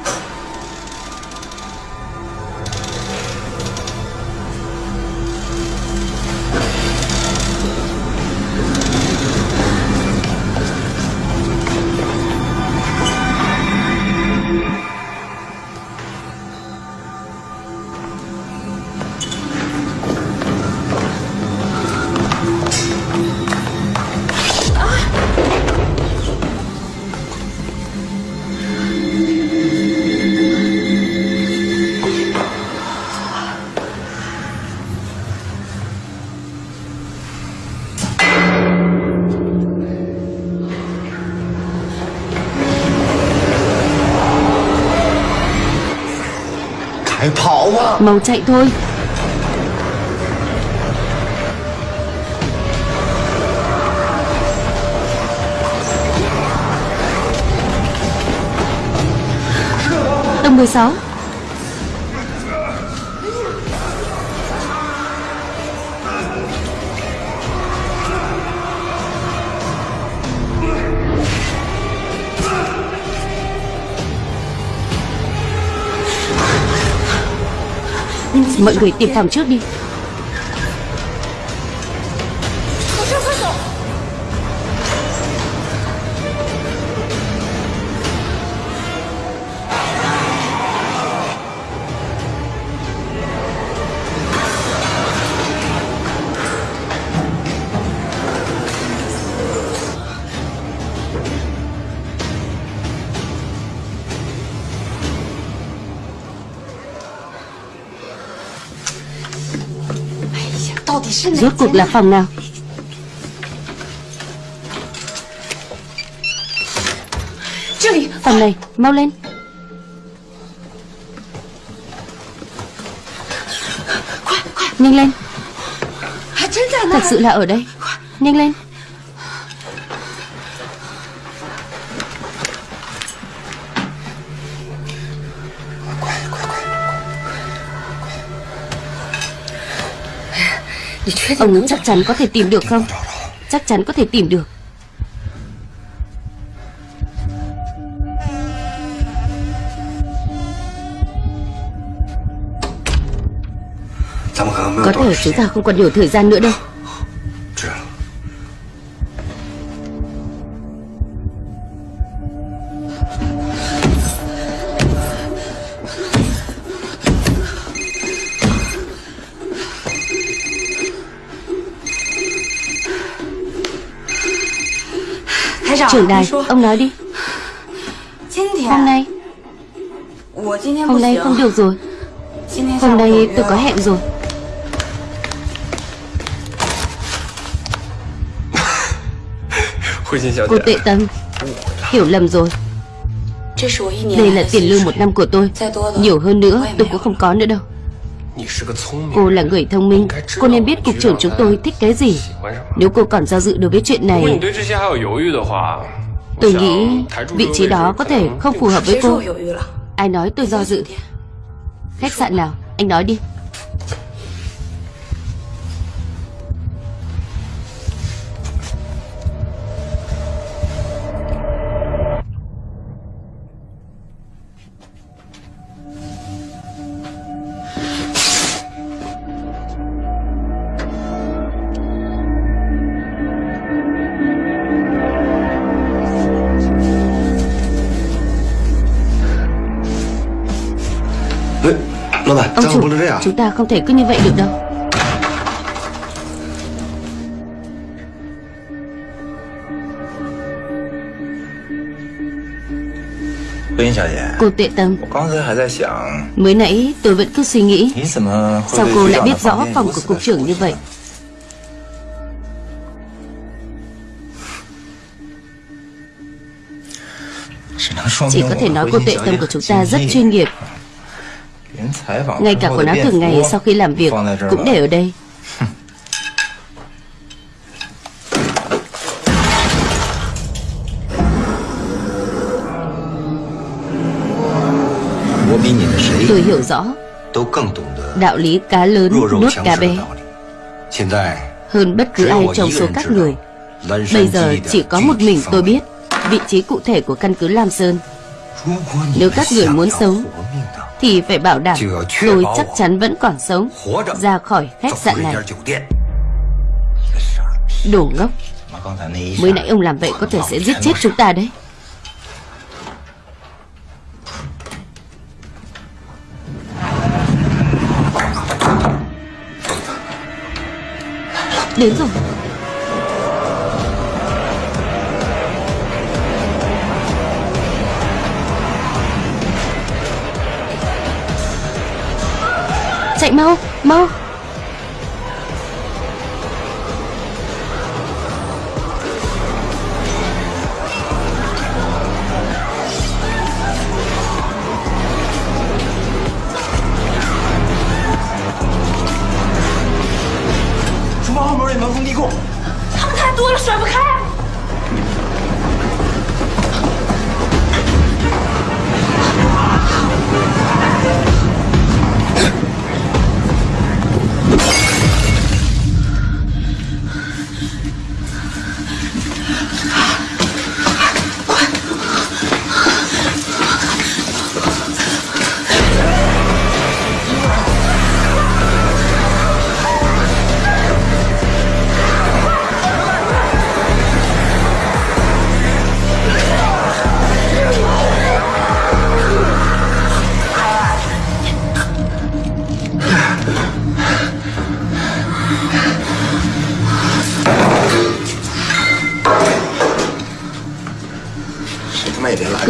Mau chạy thôi. Tầng 16 Mọi người tìm phòng trước đi. Rốt cuộc là phòng nào? Phòng này, mau lên. Nhanh lên. Thật sự là ở đây. Nhanh lên Ông chắc chắn có thể tìm được không? Chắc chắn có thể tìm được. Có thể chúng ta không còn nhiều thời gian nữa đâu đài, ông nói đi. Hôm nay. Hôm nay không được rồi. Hôm nay tôi có hẹn rồi. Cô tệ tâm Hiểu lầm rồi. Đây là tiền lương một năm của tôi. Nhiều hơn nữa tôi cũng không có nữa đâu Cô là người thông minh. Cô nên biết cục trưởng chúng tôi thích cái gì. Nếu cô còn do dự đối với chuyện này Tôi nghĩ vị trí đó có thể không phù hợp với cô. Ai nói tôi do dự? Khách sạn nào? Anh nói đi Ông chủ, chúng ta không thể cứ như vậy được đâu. Cô tệ tâm. Mới nãy tôi vẫn cứ suy nghĩ. Sao cô lại biết rõ phòng của cục trưởng như vậy? Chỉ có thể nói cô tệ tâm của chúng ta rất chuyên nghiệp Ngay cả quần áo thường ngày sau khi làm việc Cũng để ở đây. Tôi hiểu rõ Đạo lý cá lớn nuốt cá bé. Hơn bất cứ ai trong số các người. Bây giờ chỉ có một mình tôi biết Vị trí cụ thể của căn cứ Lam Sơn. Nếu các người muốn sống Thì phải bảo đảm Tôi chắc chắn vẫn còn sống Ra khỏi khách sạn này. Đồ ngốc. Mới nãy ông làm vậy có thể sẽ giết chết chúng ta đấy. Đến rồi Chạy mau, mau.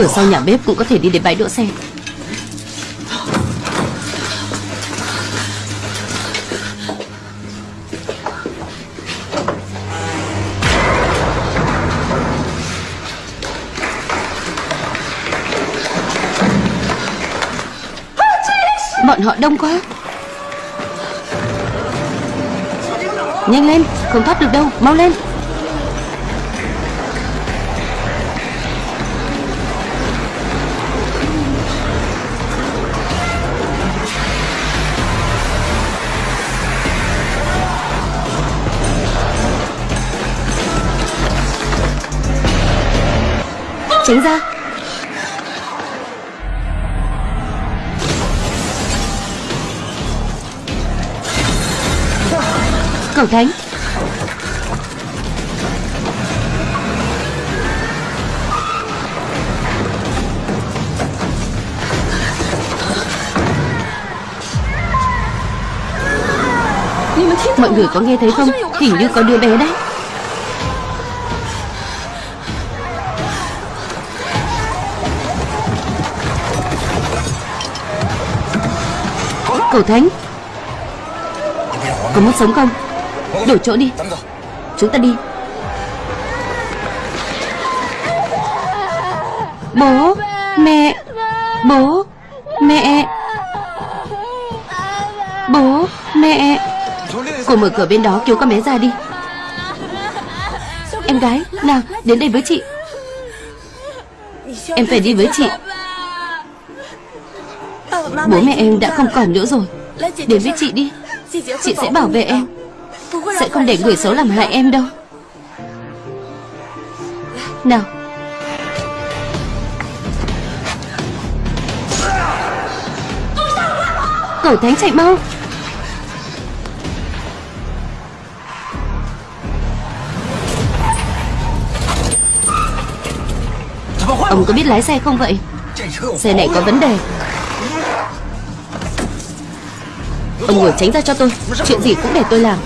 Cửa sau nhà bếp cũng có thể đi đến bãi đỗ xe. Bọn họ đông quá. Nhanh lên, Không thoát được đâu, Mau lên. Tránh ra. Cẩu thánh. Mọi người có nghe thấy không? Hình như có đứa bé đấy Cầu Thánh. Có muốn sống không? Đổi chỗ đi. Chúng ta đi. Bố, Mẹ. Bố Mẹ. Bố, Mẹ. Cô mở cửa bên đó, cứu con bé ra đi. Em gái, Nào, đến đây với chị. Em phải đi với chị. Bố mẹ em đã không còn nữa rồi. Đến với chị đi. Chị sẽ bảo vệ em. Sẽ không để người xấu làm hại em đâu. Nào. Cẩu thánh chạy mau. Ông có biết lái xe không vậy? Xe này có vấn đề Ông ngồi tránh ra cho tôi. Chuyện gì cũng để tôi làm.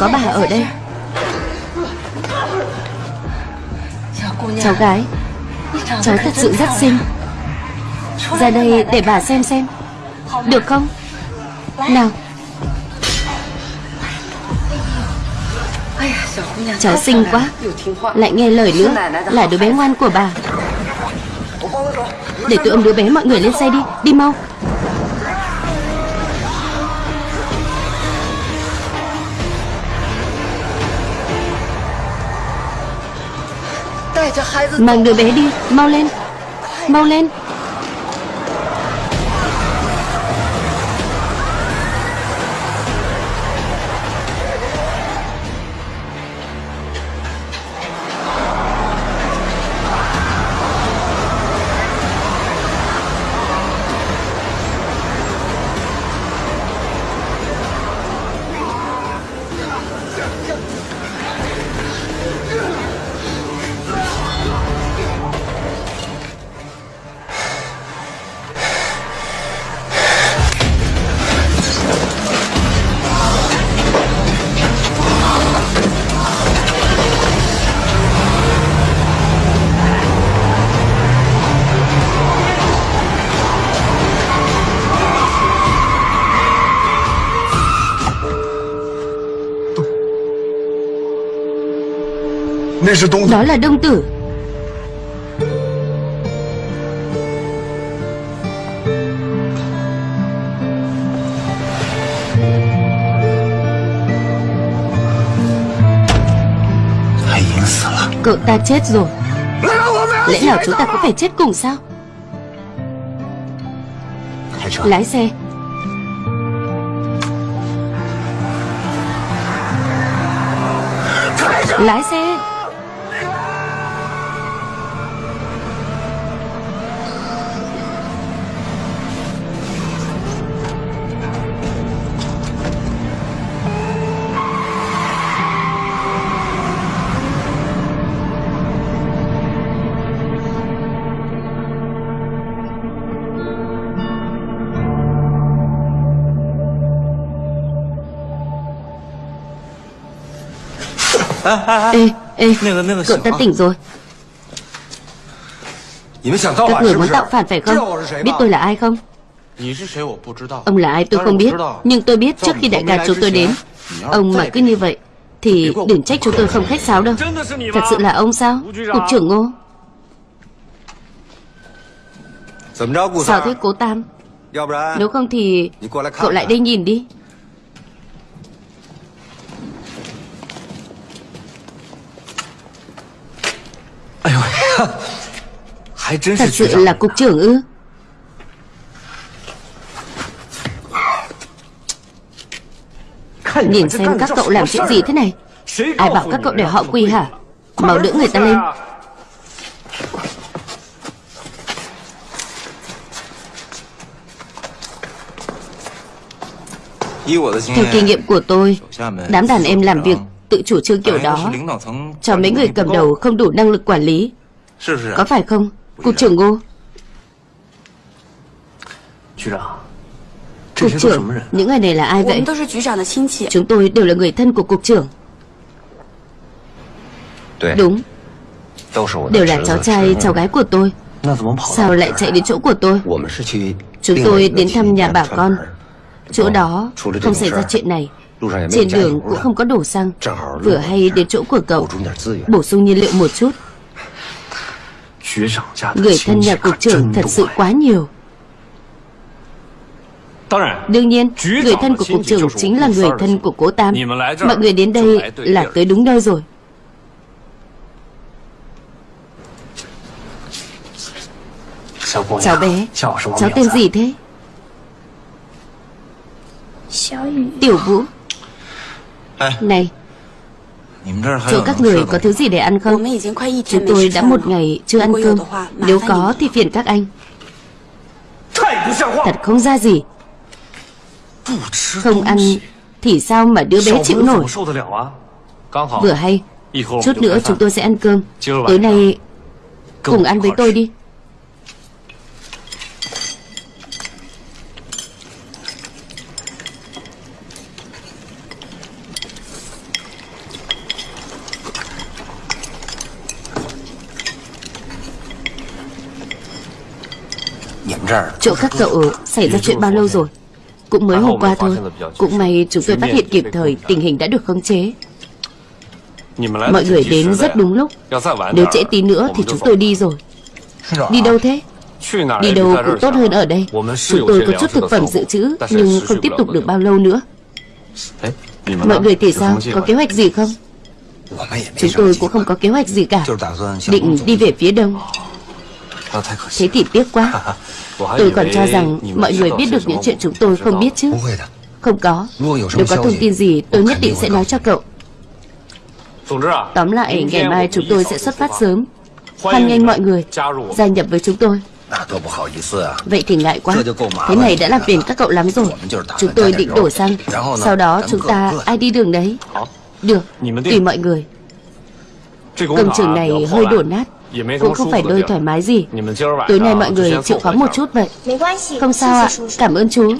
Có bà ở đây. Cháu gái, Cháu thật sự rất xinh. Ra đây để bà xem xem. Được không? Nào. Cháu xinh quá. Lại nghe lời nữa. Là đứa bé ngoan của bà. Để tôi ôm đứa bé mọi người lên xe đi. Đi mau. Mang đứa bé đi Mau lên. Mau lên. Đó là đông tử Cậu ta chết rồi. Lẽ nào chúng ta có phải chết cùng sao? Lái xe. Lái xe. Ê, ê, cậu ta tỉnh rồi. Các người muốn tạo phản phải không? Biết tôi là ai không? Ông là ai tôi không biết. Nhưng tôi biết trước khi đại ca chúng tôi đến Ông mà cứ như vậy Thì đừng trách chúng tôi không khách sáo đâu. Thật sự là ông sao? Cục trưởng ngô. Sao thế cố Tam? Nếu không thì Cậu lại đây nhìn đi Thật sự là cục trưởng ư Nhìn xem các cậu làm chuyện gì thế này Ai bảo các cậu để họ quy hả Mau đỡ người ta lên Theo kinh nghiệm của tôi Đám đàn em làm việc tự chủ trương kiểu đó Cho mấy người cầm đầu không đủ năng lực quản lý Có phải không? Cục trưởng Ngô Cục trưởng Những người này là ai vậy? Chúng tôi đều là người thân của cục trưởng. Đúng. Đều là cháu trai cháu gái của tôi. Sao lại chạy đến chỗ của tôi? Chúng tôi đến thăm nhà bà con. Chỗ đó không xảy ra chuyện này. Trên đường cũng không có đổ xăng. Vừa hay đến chỗ của cậu. Bổ sung nhiên liệu một chút Người thân nhà cục trưởng thật sự quá nhiều. Đương nhiên, người thân của cục trưởng chính là người thân của cố Tam. Mọi người đến đây là tới đúng nơi rồi. Cháu bé, cháu tên gì thế? Tiểu Vũ。Này Chỗ các người có thứ gì để ăn không? Chúng tôi đã một ngày chưa ăn cơm. Nếu có thì phiền các anh. Thật không ra gì. Không ăn Thì sao mà đứa bé chịu nổi? Vừa hay Chút nữa chúng tôi sẽ ăn cơm. Tối nay Cùng ăn với tôi đi Chỗ các cậu xảy ra chuyện bao lâu rồi? Cũng mới hôm qua thôi. Cũng may chúng tôi phát hiện kịp thời Tình hình đã được khống chế. Mọi người đến rất đúng lúc. Nếu trễ tí nữa thì chúng tôi đi rồi. Đi đâu thế? Đi đâu cũng tốt hơn ở đây. Chúng tôi có chút thực phẩm dự trữ Nhưng không tiếp tục được bao lâu nữa. Mọi người thì sao? Có kế hoạch gì không? Chúng tôi cũng không có kế hoạch gì cả. Định đi về phía đông. Thế thì tiếc quá Tôi còn cho rằng mọi người biết được những chuyện chúng tôi không biết chứ. Không có. Nếu có thông tin gì tôi nhất định sẽ nói cho cậu. Tóm lại ngày mai chúng tôi sẽ xuất phát sớm. Hoan nghênh mọi người Gia nhập với chúng tôi. Vậy thì ngại quá. Thế này đã làm phiền các cậu lắm rồi. Chúng tôi định đổ xăng. Sau đó chúng ta ai đi đường đấy? Được, tùy mọi người. Công trường này hơi đổ nát Cũng không phải nơi thoải mái gì. Tối nay mọi người chịu khó một chút vậy. Không sao ạ, cảm ơn chú.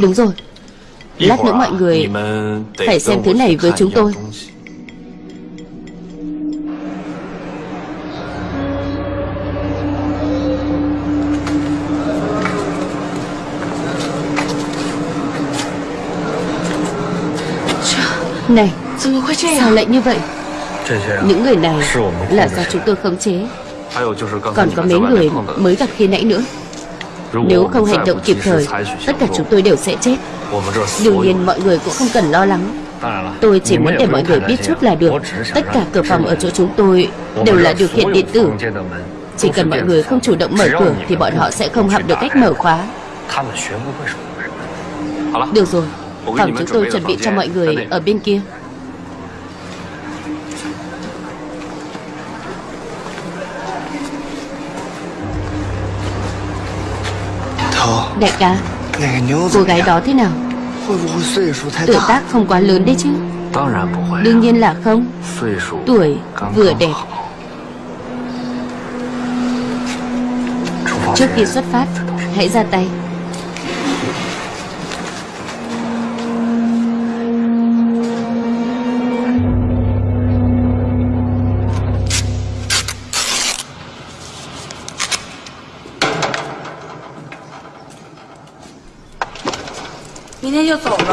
Đúng rồi. Lát nữa mọi người phải xem thứ này với chúng tôi. Này Sao lại như vậy? Những người này là do chúng tôi khống chế. Còn có mấy người mới gặp khi nãy nữa. Nếu không hành động kịp thời Tất cả chúng tôi đều sẽ chết. Đương nhiên mọi người cũng không cần lo lắng. Tôi chỉ muốn để mọi người biết chút là được. Tất cả cửa phòng ở chỗ chúng tôi Đều là điều khiển điện tử. Chỉ cần mọi người không chủ động mở cửa Thì bọn họ sẽ không học được cách mở khóa. Được rồi. Phòng chúng tôi chuẩn bị cho mọi người. ở bên kia Đại ca Cô gái đó thế nào? Tuổi tác không quá lớn đấy chứ. Đương nhiên là không. Tuổi vừa đẹp. Trước khi xuất phát, Hãy ra tay.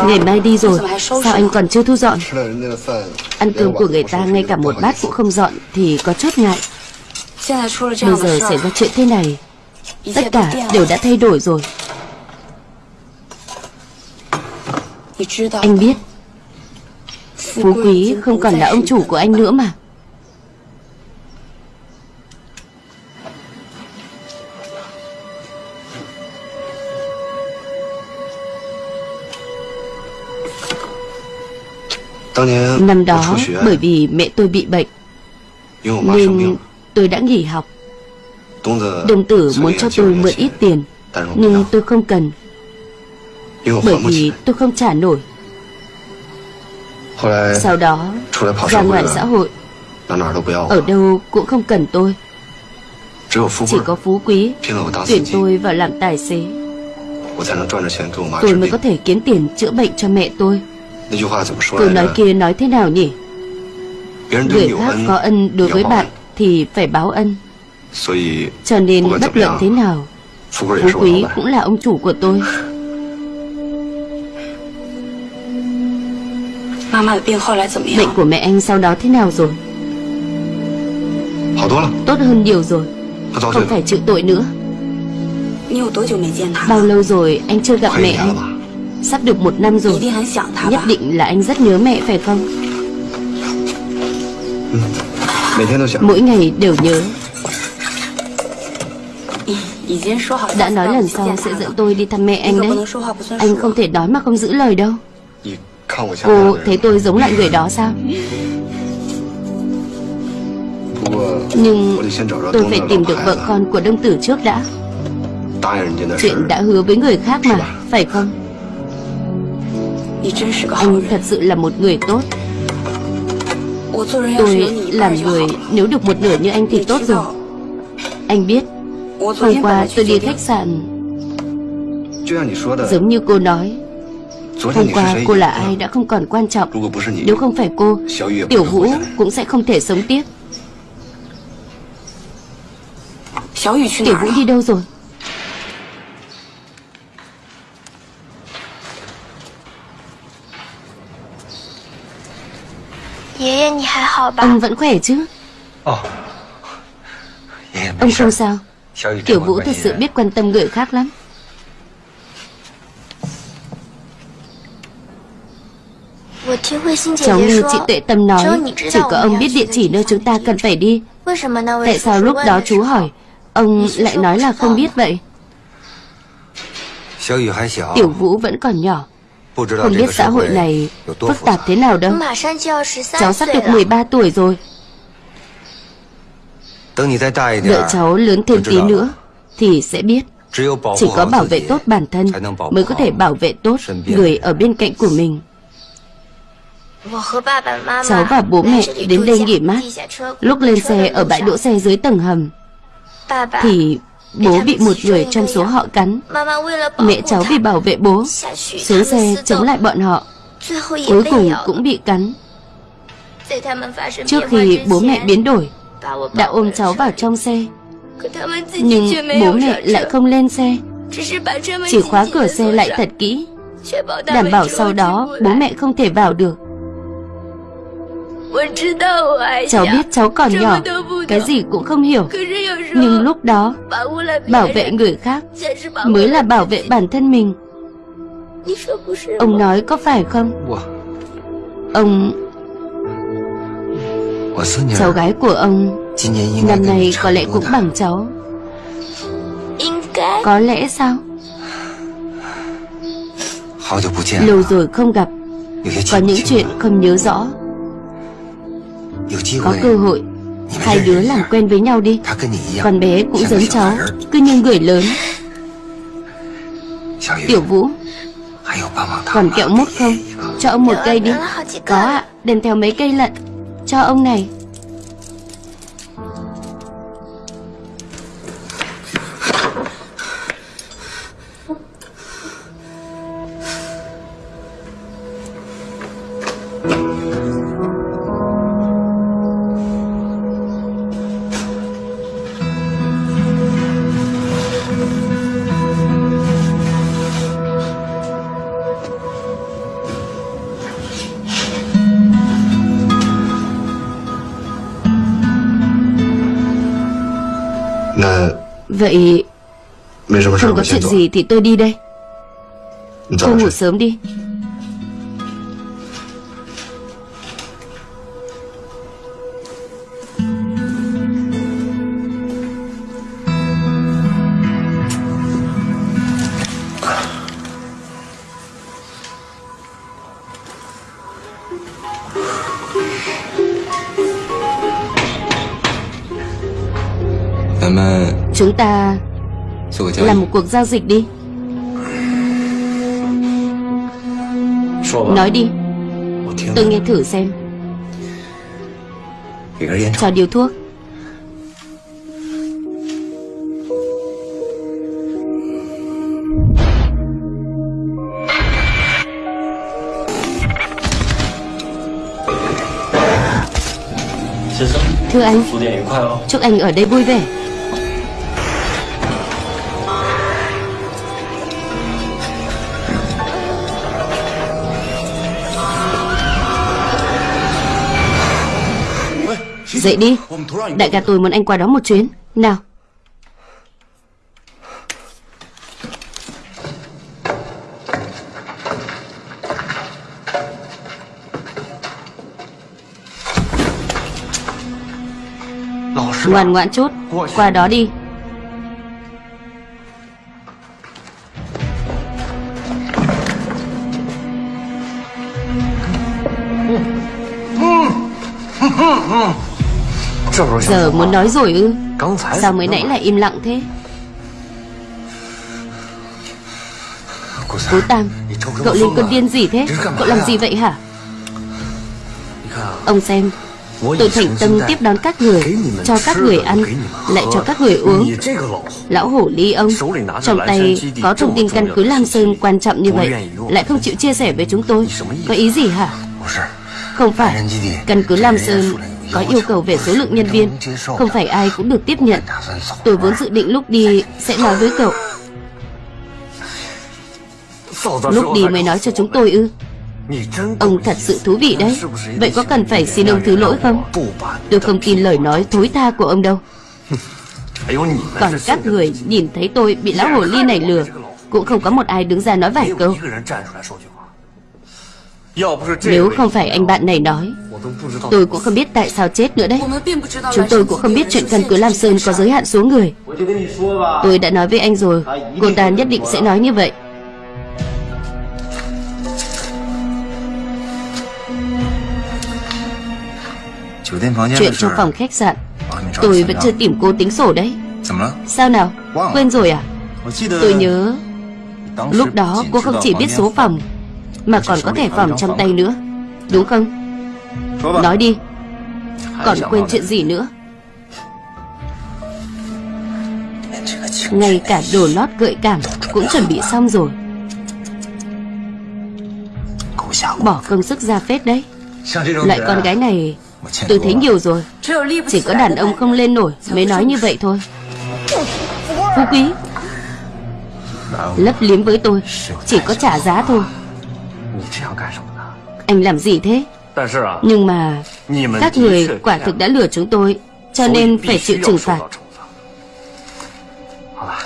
Ngày mai đi rồi. Sao anh còn chưa thu dọn? Ăn cơm của người ta ngay cả một bát cũng không dọn Thì có chút ngại. Bây giờ xảy ra chuyện thế này Tất cả đều đã thay đổi rồi. Anh biết Phú Quý không còn là ông chủ của anh nữa mà Năm đó bởi vì mẹ tôi bị bệnh. Nên tôi đã nghỉ học. Đồng tử muốn cho tôi mượn ít tiền Nhưng tôi không cần. Bởi vì tôi không trả nổi. Sau đó ra ngoài xã hội. Ở đâu cũng không cần tôi. Chỉ có phú quý. Tuyển tôi vào làm tài xế. Tôi mới có thể kiếm tiền chữa bệnh cho mẹ tôi Câu nói kia nói thế nào nhỉ? Người khác có ân đối với bạn Thì phải báo ân. Cho nên bất luận thế nào Phú Quý cũng là ông chủ của tôi. Bệnh của mẹ anh sau đó thế nào rồi? Tốt hơn nhiều rồi. Không phải chịu tội nữa. Bao lâu rồi anh chưa gặp mẹ anh Sắp được một năm rồi. Nhất định là anh rất nhớ mẹ phải không? Mỗi ngày đều nhớ. Đã nói lần sau sẽ dẫn tôi đi thăm mẹ anh đấy. Anh không thể nói mà không giữ lời đâu. Cô thấy tôi giống lại người đó sao? Nhưng tôi phải tìm được vợ con của đông tử trước đã. Chuyện đã hứa với người khác mà Phải không anh thật sự là một người tốt. Tôi làm người, Nếu được một nửa như anh thì tốt rồi. Anh biết, Hôm qua tôi đi khách sạn. Giống như cô nói, Hôm qua cô là ai đã không còn quan trọng. Nếu không phải cô, Tiểu Vũ cũng sẽ không thể sống tiếp. Tiểu Vũ đi đâu rồi? Ông vẫn khỏe chứ? Ông không sao. Tiểu Vũ thật sự biết quan tâm người khác lắm. Cháu nghe chị Tuệ Tâm nói Chỉ có ông biết địa chỉ nơi chúng ta cần phải đi. Tại sao lúc đó chú hỏi Ông lại nói là không biết vậy? Tiểu Vũ vẫn còn nhỏ Không biết xã hội này phức tạp thế nào đâu. Cháu sắp được 13 tuổi rồi. Đợi cháu lớn thêm tí nữa Thì sẽ biết. Chỉ có bảo vệ tốt bản thân Mới có thể bảo vệ tốt người ở bên cạnh của mình. Cháu và bố mẹ đến đây nghỉ mát. Lúc lên xe ở bãi đỗ xe dưới tầng hầm Thì bố bị một người trong số họ cắn. Mẹ cháu vì bảo vệ bố. Xuống xe chống lại bọn họ. Cuối cùng cũng bị cắn. Trước khi bố mẹ biến đổi, Đã ôm cháu vào trong xe. Nhưng bố mẹ lại không lên xe. Chỉ khóa cửa xe lại thật kỹ. Đảm bảo sau đó bố mẹ không thể vào được. Cháu biết cháu còn nhỏ Cái gì cũng không hiểu. Nhưng lúc đó Bảo vệ người khác Mới là bảo vệ bản thân mình. Ông nói có phải không? Ông Cháu gái của ông Năm nay có lẽ cũng bằng cháu. Có lẽ sao? Lâu rồi không gặp. Có những chuyện không nhớ rõ có cơ hội. Hai đứa làm quen với nhau đi. Con bé cũng giống cháu Cứ như người lớn. Tiểu Vũ Còn kẹo mút không? Cho ông một cây đi. Có ạ Đem theo mấy cây lận. Cho ông này Vậy Không có chuyện gì thì tôi đi đây. Cô ngủ sớm đi ta làm một cuộc giao dịch đi. Nói đi. Tôi nghe thử xem. Cho điều thuốc. Thưa anh Chúc anh ở đây vui vẻ Dậy đi. Đại ca tôi muốn anh qua đó một chuyến. Nào. Ngoan ngoãn chút Qua đó đi Giờ muốn nói rồi ư? Sao mới nãy lại im lặng thế? Cố Tam Cậu lên cơn điên gì thế? Cậu làm gì vậy hả? Ông xem Tôi thành tâm tiếp đón các người Cho các người ăn Lại cho các người uống. Lão hổ ly ông Trong tay có thông tin căn cứ Lam Sơn quan trọng như vậy Lại không chịu chia sẻ với chúng tôi. Có ý gì hả Không phải. Căn cứ Lam Sơn có yêu cầu về số lượng nhân viên Không phải ai cũng được tiếp nhận. Tôi vốn dự định lúc đi sẽ nói với cậu. Lúc đi mới nói cho chúng tôi ư? Ông thật sự thú vị đấy. Vậy có cần phải xin ông thứ lỗi không? Tôi không tin lời nói thối tha của ông đâu. Còn các người nhìn thấy tôi bị lão hồ ly này lừa Cũng không có một ai đứng ra nói vài câu Nếu không phải anh bạn này nói Tôi cũng không biết tại sao chết nữa đấy. Chúng tôi cũng không biết chuyện căn cứ Lam Sơn có giới hạn số người. Tôi đã nói với anh rồi Cô ta nhất định sẽ nói như vậy. Chuyện trong phòng khách sạn Tôi vẫn chưa tìm cô tính sổ đấy. Sao nào? Quên rồi à? Tôi nhớ Lúc đó cô không chỉ biết số phòng Mà còn có thẻ phòng trong tay nữa. Đúng không? Nói đi. Còn quên chuyện gì nữa? Ngay cả đồ lót gợi cảm Cũng chuẩn bị xong rồi. Bỏ công sức ra phết đấy. Loại con gái này Tôi thấy nhiều rồi. Chỉ có đàn ông không lên nổi Mới nói như vậy thôi. Phú quý Lấp liếm với tôi. Chỉ có trả giá thôi Anh làm gì thế? Nhưng mà Các người quả thực đã lừa chúng tôi Cho nên phải chịu trừng phạt.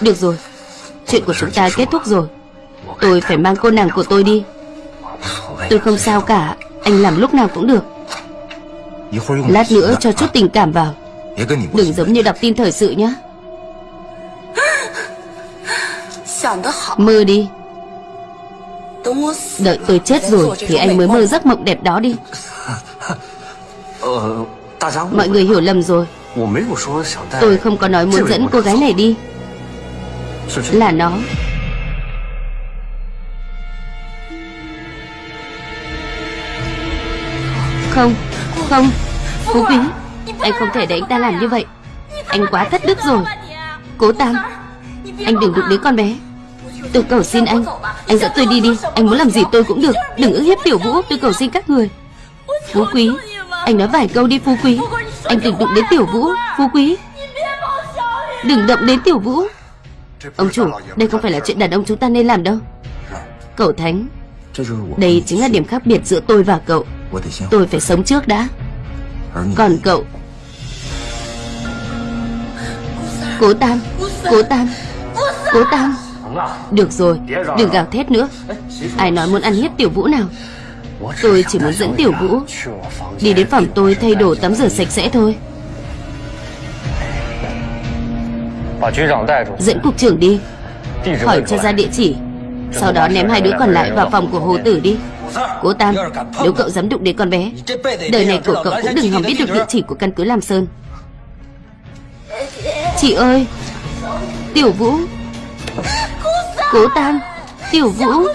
Được rồi. Chuyện của chúng ta kết thúc rồi. Tôi phải mang cô nàng của tôi đi. Tôi không sao cả. Anh làm lúc nào cũng được. Lát nữa cho chút tình cảm vào. Đừng giống như đọc tin thời sự nhé Mơ đi Đợi tôi chết rồi Thì anh mới mơ giấc mộng đẹp đó đi. Mọi người hiểu lầm rồi. Tôi không có nói muốn dẫn cô gái này đi. Là nó. Không Không Phú Quý. Anh không thể để anh ta làm như vậy. Anh quá thất đức rồi. Cố Tam Anh đừng đụng đến con bé Tôi cầu xin anh. Anh dẫn tôi đi đi. Anh muốn làm gì tôi cũng được. Đừng ức hiếp tiểu vũ. Tôi cầu xin các người. Phú Quý, Anh nói vài câu đi, Phú Quý. Anh đừng đụng đến tiểu vũ. Phú Quý, Đừng động đến tiểu vũ. Ông chủ, Đây không phải là chuyện đàn ông chúng ta nên làm đâu. Cậu Thánh, Đây chính là điểm khác biệt giữa tôi và cậu. Tôi phải sống trước đã. Còn cậu? Cố Tam Cố Tam Cố Tam. Được rồi, Đừng gào thét nữa. Ai nói muốn ăn hiếp Tiểu Vũ nào? Tôi chỉ muốn dẫn Tiểu Vũ. Đi đến phòng tôi thay đồ tắm rửa sạch sẽ thôi. Dẫn cục trưởng đi. Hỏi cho ra địa chỉ. Sau đó ném hai đứa còn lại vào phòng của Hồ Tử đi. Cố Tam, Nếu cậu dám đụng đến con bé, Đời này của cậu cũng đừng hòng biết được địa chỉ của căn cứ Lam Sơn. Chị ơi! Tiểu Vũ! Cố Tam, Tiểu Vũ.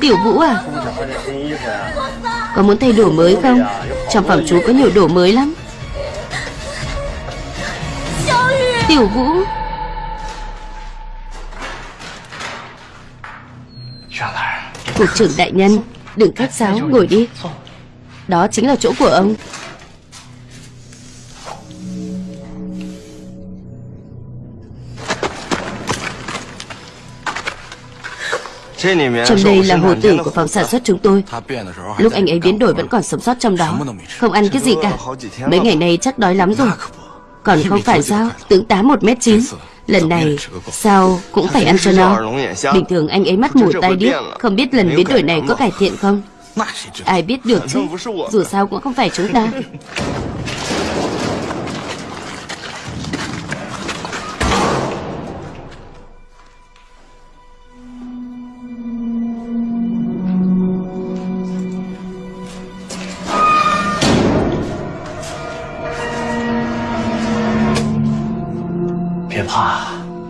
Tiểu Vũ à? Có muốn thay đồ mới không? Trong phòng chú có nhiều đồ mới lắm. Tiểu Vũ. Cục trưởng đại nhân, Đừng khách sáo, ngồi đi. Đó chính là chỗ của ông. Trong đây là hồ tử của phòng sản xuất chúng tôi. Lúc anh ấy biến đổi vẫn còn sống sót trong đó. Không ăn cái gì cả. Mấy ngày nay chắc đói lắm rồi. Còn không phải sao? Tướng tá 1m9 Lần này sao cũng phải ăn cho no Bình thường anh ấy mắt mù tay điếc. Không biết lần biến đổi này có cải thiện không? Ai biết được chứ? Dù sao cũng không phải chúng ta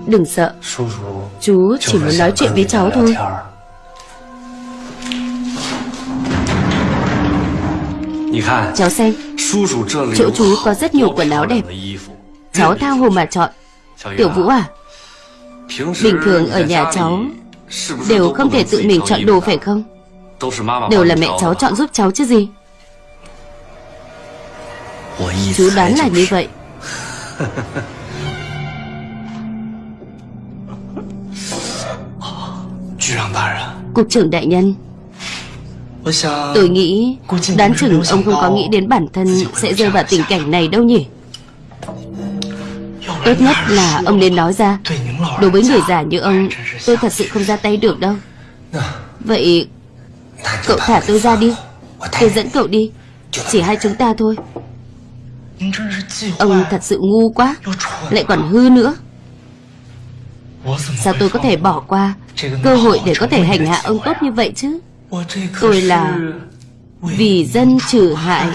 Đừng sợ. Chú chỉ muốn nói chuyện với cháu thôi. Cháu xem, Chỗ chú có rất nhiều quần áo đẹp. Cháu thao hồ mà chọn. Tiểu Vũ à Bình thường ở nhà cháu Đều không thể tự mình chọn đồ phải không? Đều là mẹ cháu chọn giúp cháu chứ gì? Chú đoán là như vậy. Cục trưởng đại nhân Tôi nghĩ Đoán chừng ông không có nghĩ đến bản thân Sẽ rơi vào tình cảnh này đâu nhỉ? Tốt nhất là ông nên nói ra. Đối với người già như ông Tôi thật sự không ra tay được đâu. Vậy Cậu thả tôi ra đi. Tôi dẫn cậu đi. Chỉ hai chúng ta thôi. Ông thật sự ngu quá. Lại còn hư nữa Sao tôi có thể bỏ qua Cơ hội để có thể hành hạ ông tốt như vậy chứ? Tôi là Vì dân trừ hại.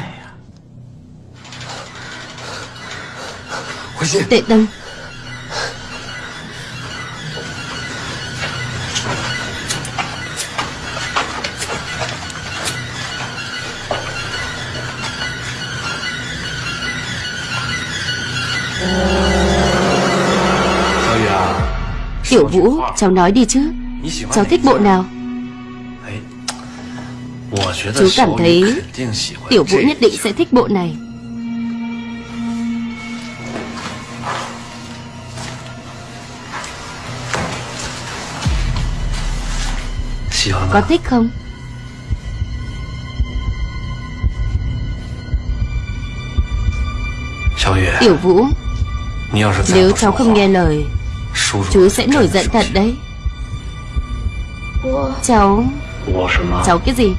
Tệ Tông Tiểu Vũ, cháu nói đi chứ. Cháu thích bộ nào? Chú cảm thấy Tiểu Vũ nhất định sẽ thích bộ này. Có thích không? Tiểu Vũ Nếu cháu không nghe lời Chú sẽ nổi giận thật đấy. Cháu Cháu cái gì?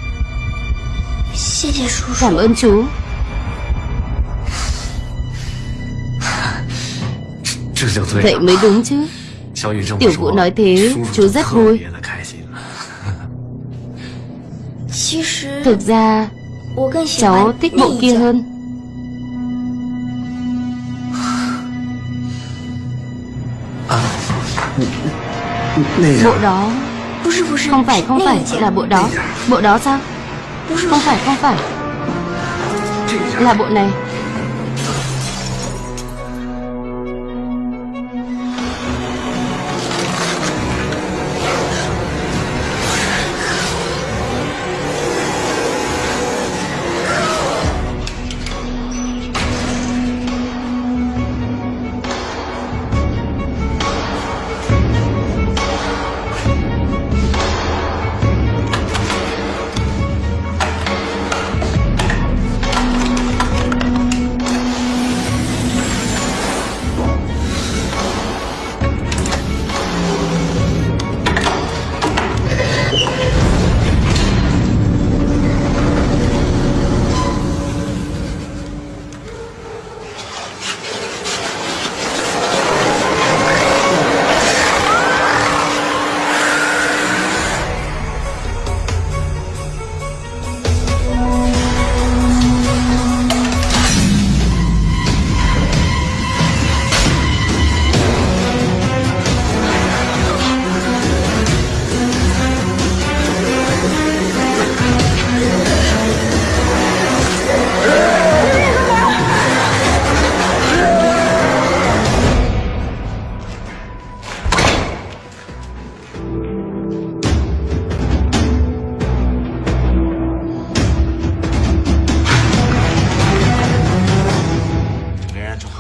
Cảm ơn chú Vậy mới đúng chứ. Tiểu Vũ nói thế Chú rất vui. Thực ra Cháu thích bộ kia hơn Bộ đó. Không phải không phải Là bộ đó. Bộ đó sao? Không phải. không phải. Là bộ này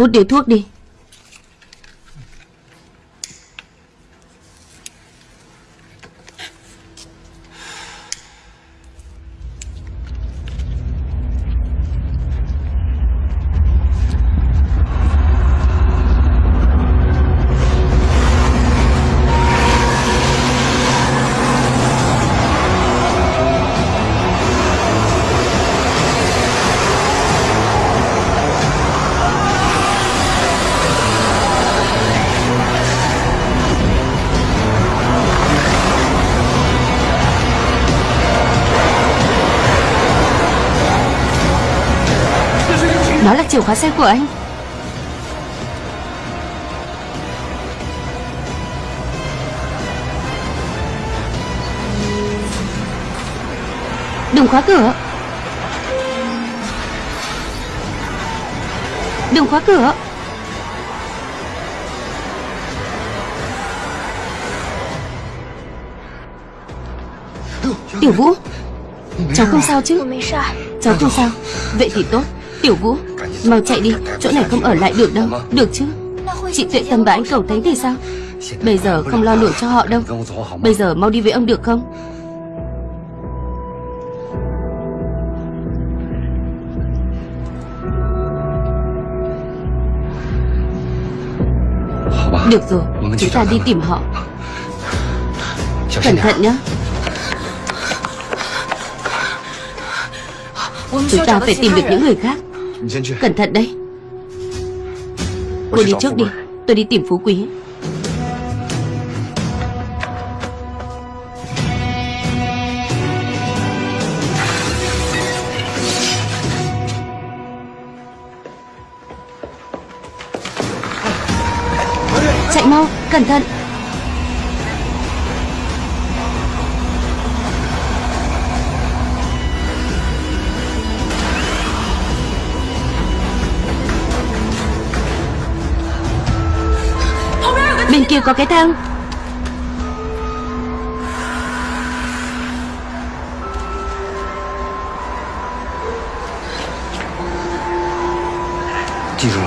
Hút điếu thuốc đi. Đó là chìa khóa xe của anh. Đừng khóa cửa. Đừng khóa cửa. Tiểu Vũ Cháu không sao chứ? Cháu không sao. Vậy thì tốt. Tiểu Vũ Mau chạy đi, Chỗ này không ở lại được đâu. Được chứ? Chị Tuệ Tâm và anh cầu thấy thì sao? Bây giờ không lo nổi cho họ đâu. Bây giờ mau đi với ông được không? Được rồi, Chúng ta đi tìm họ. Cẩn thận nhé Chúng ta phải tìm được những người khác. Cẩn thận đấy Cô đi trước đi. Tôi đi tìm Phú Quý. Chạy mau, cẩn thận Chưa có cái thang.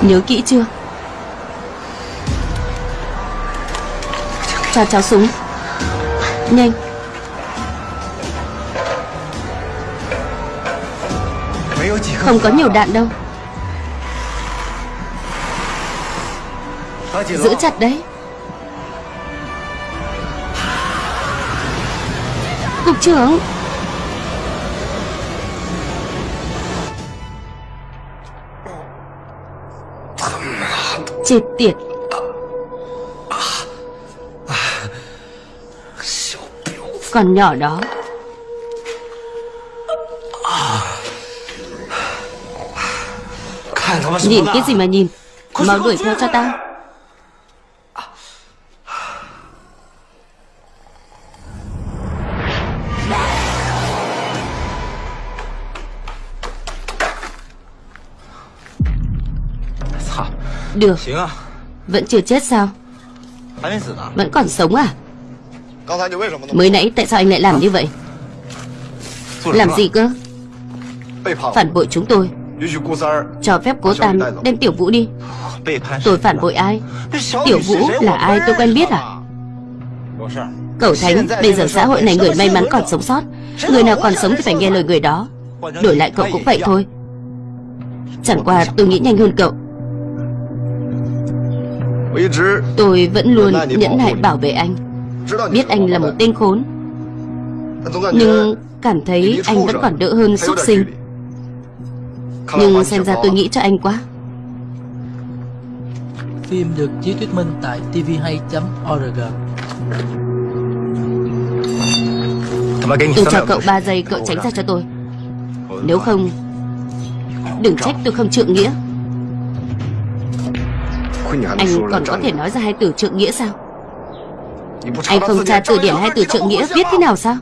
Nhớ kỹ chưa? Cho cháu súng. Nhanh. Không có nhiều đạn đâu. Giữ chặt đấy. Cục trưởng. Chết tiệt. Còn nhỏ đó. Nhìn cái gì mà nhìn? Mau đuổi theo cho tao Được. Vẫn chưa chết sao? Vẫn còn sống à? Mới nãy tại sao anh lại làm như vậy? Làm gì cơ? Phản bội chúng tôi. Cho phép cố Tam đem Tiểu Vũ đi. Tôi phản bội ai? Tiểu Vũ là ai tôi quen biết à? Cậu Thánh Bây giờ xã hội này người may mắn còn sống sót. Người nào còn sống thì phải nghe lời người đó. Đổi lại cậu cũng vậy thôi. Chẳng qua tôi nghĩ nhanh hơn cậu Tôi vẫn luôn nhẫn nại bảo vệ anh. Biết anh là một tên khốn. Nhưng cảm thấy anh vẫn còn đỡ hơn súc sinh. Nhưng xem ra tôi nghĩ cho anh quá. Phim được chiếu thuyết minh tại tvhay.org Tôi cho cậu 3 giây cậu tránh ra cho tôi. Nếu không Đừng trách tôi không trượng nghĩa Anh còn có thể nói ra hai từ trượng nghĩa sao? Anh không tra từ điển hai từ trượng nghĩa viết thế nào sao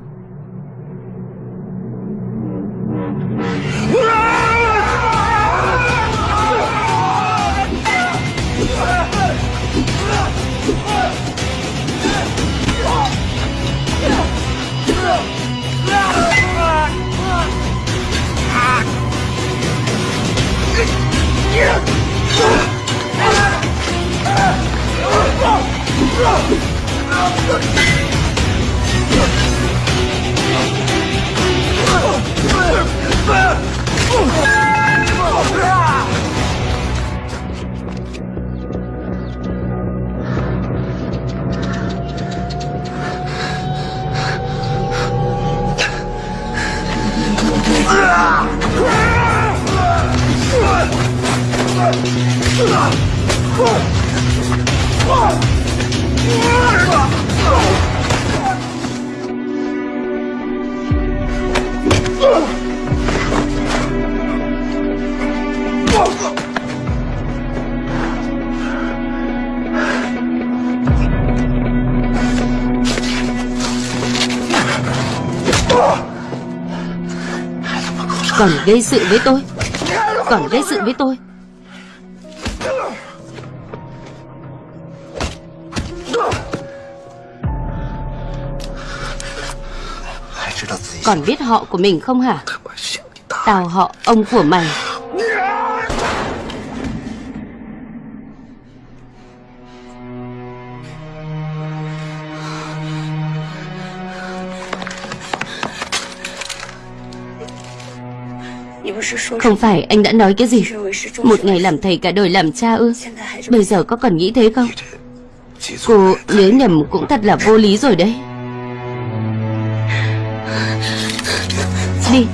Còn gây sự với tôi. Còn gây sự với tôi. Còn biết họ của mình không hả? Tao họ ông của mày. Không phải, anh đã nói cái gì? Một ngày làm thầy cả đời làm cha ư? Bây giờ có còn nghĩ thế không? Cô nhớ nhầm cũng thật là vô lý rồi đấy. Đi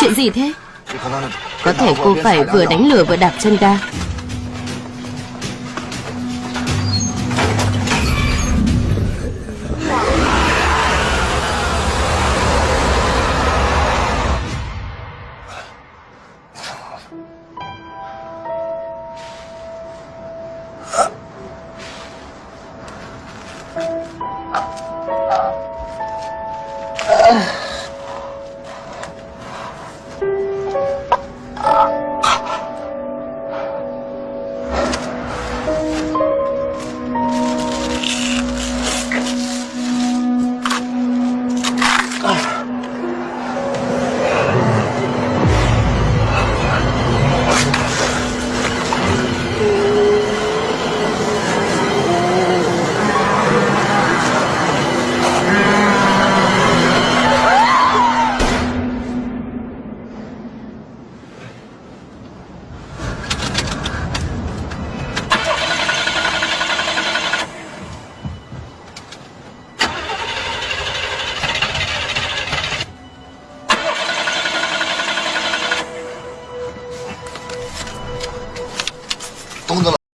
Chuyện gì thế Có thể cô phải vừa đánh lửa vừa đạp chân ga.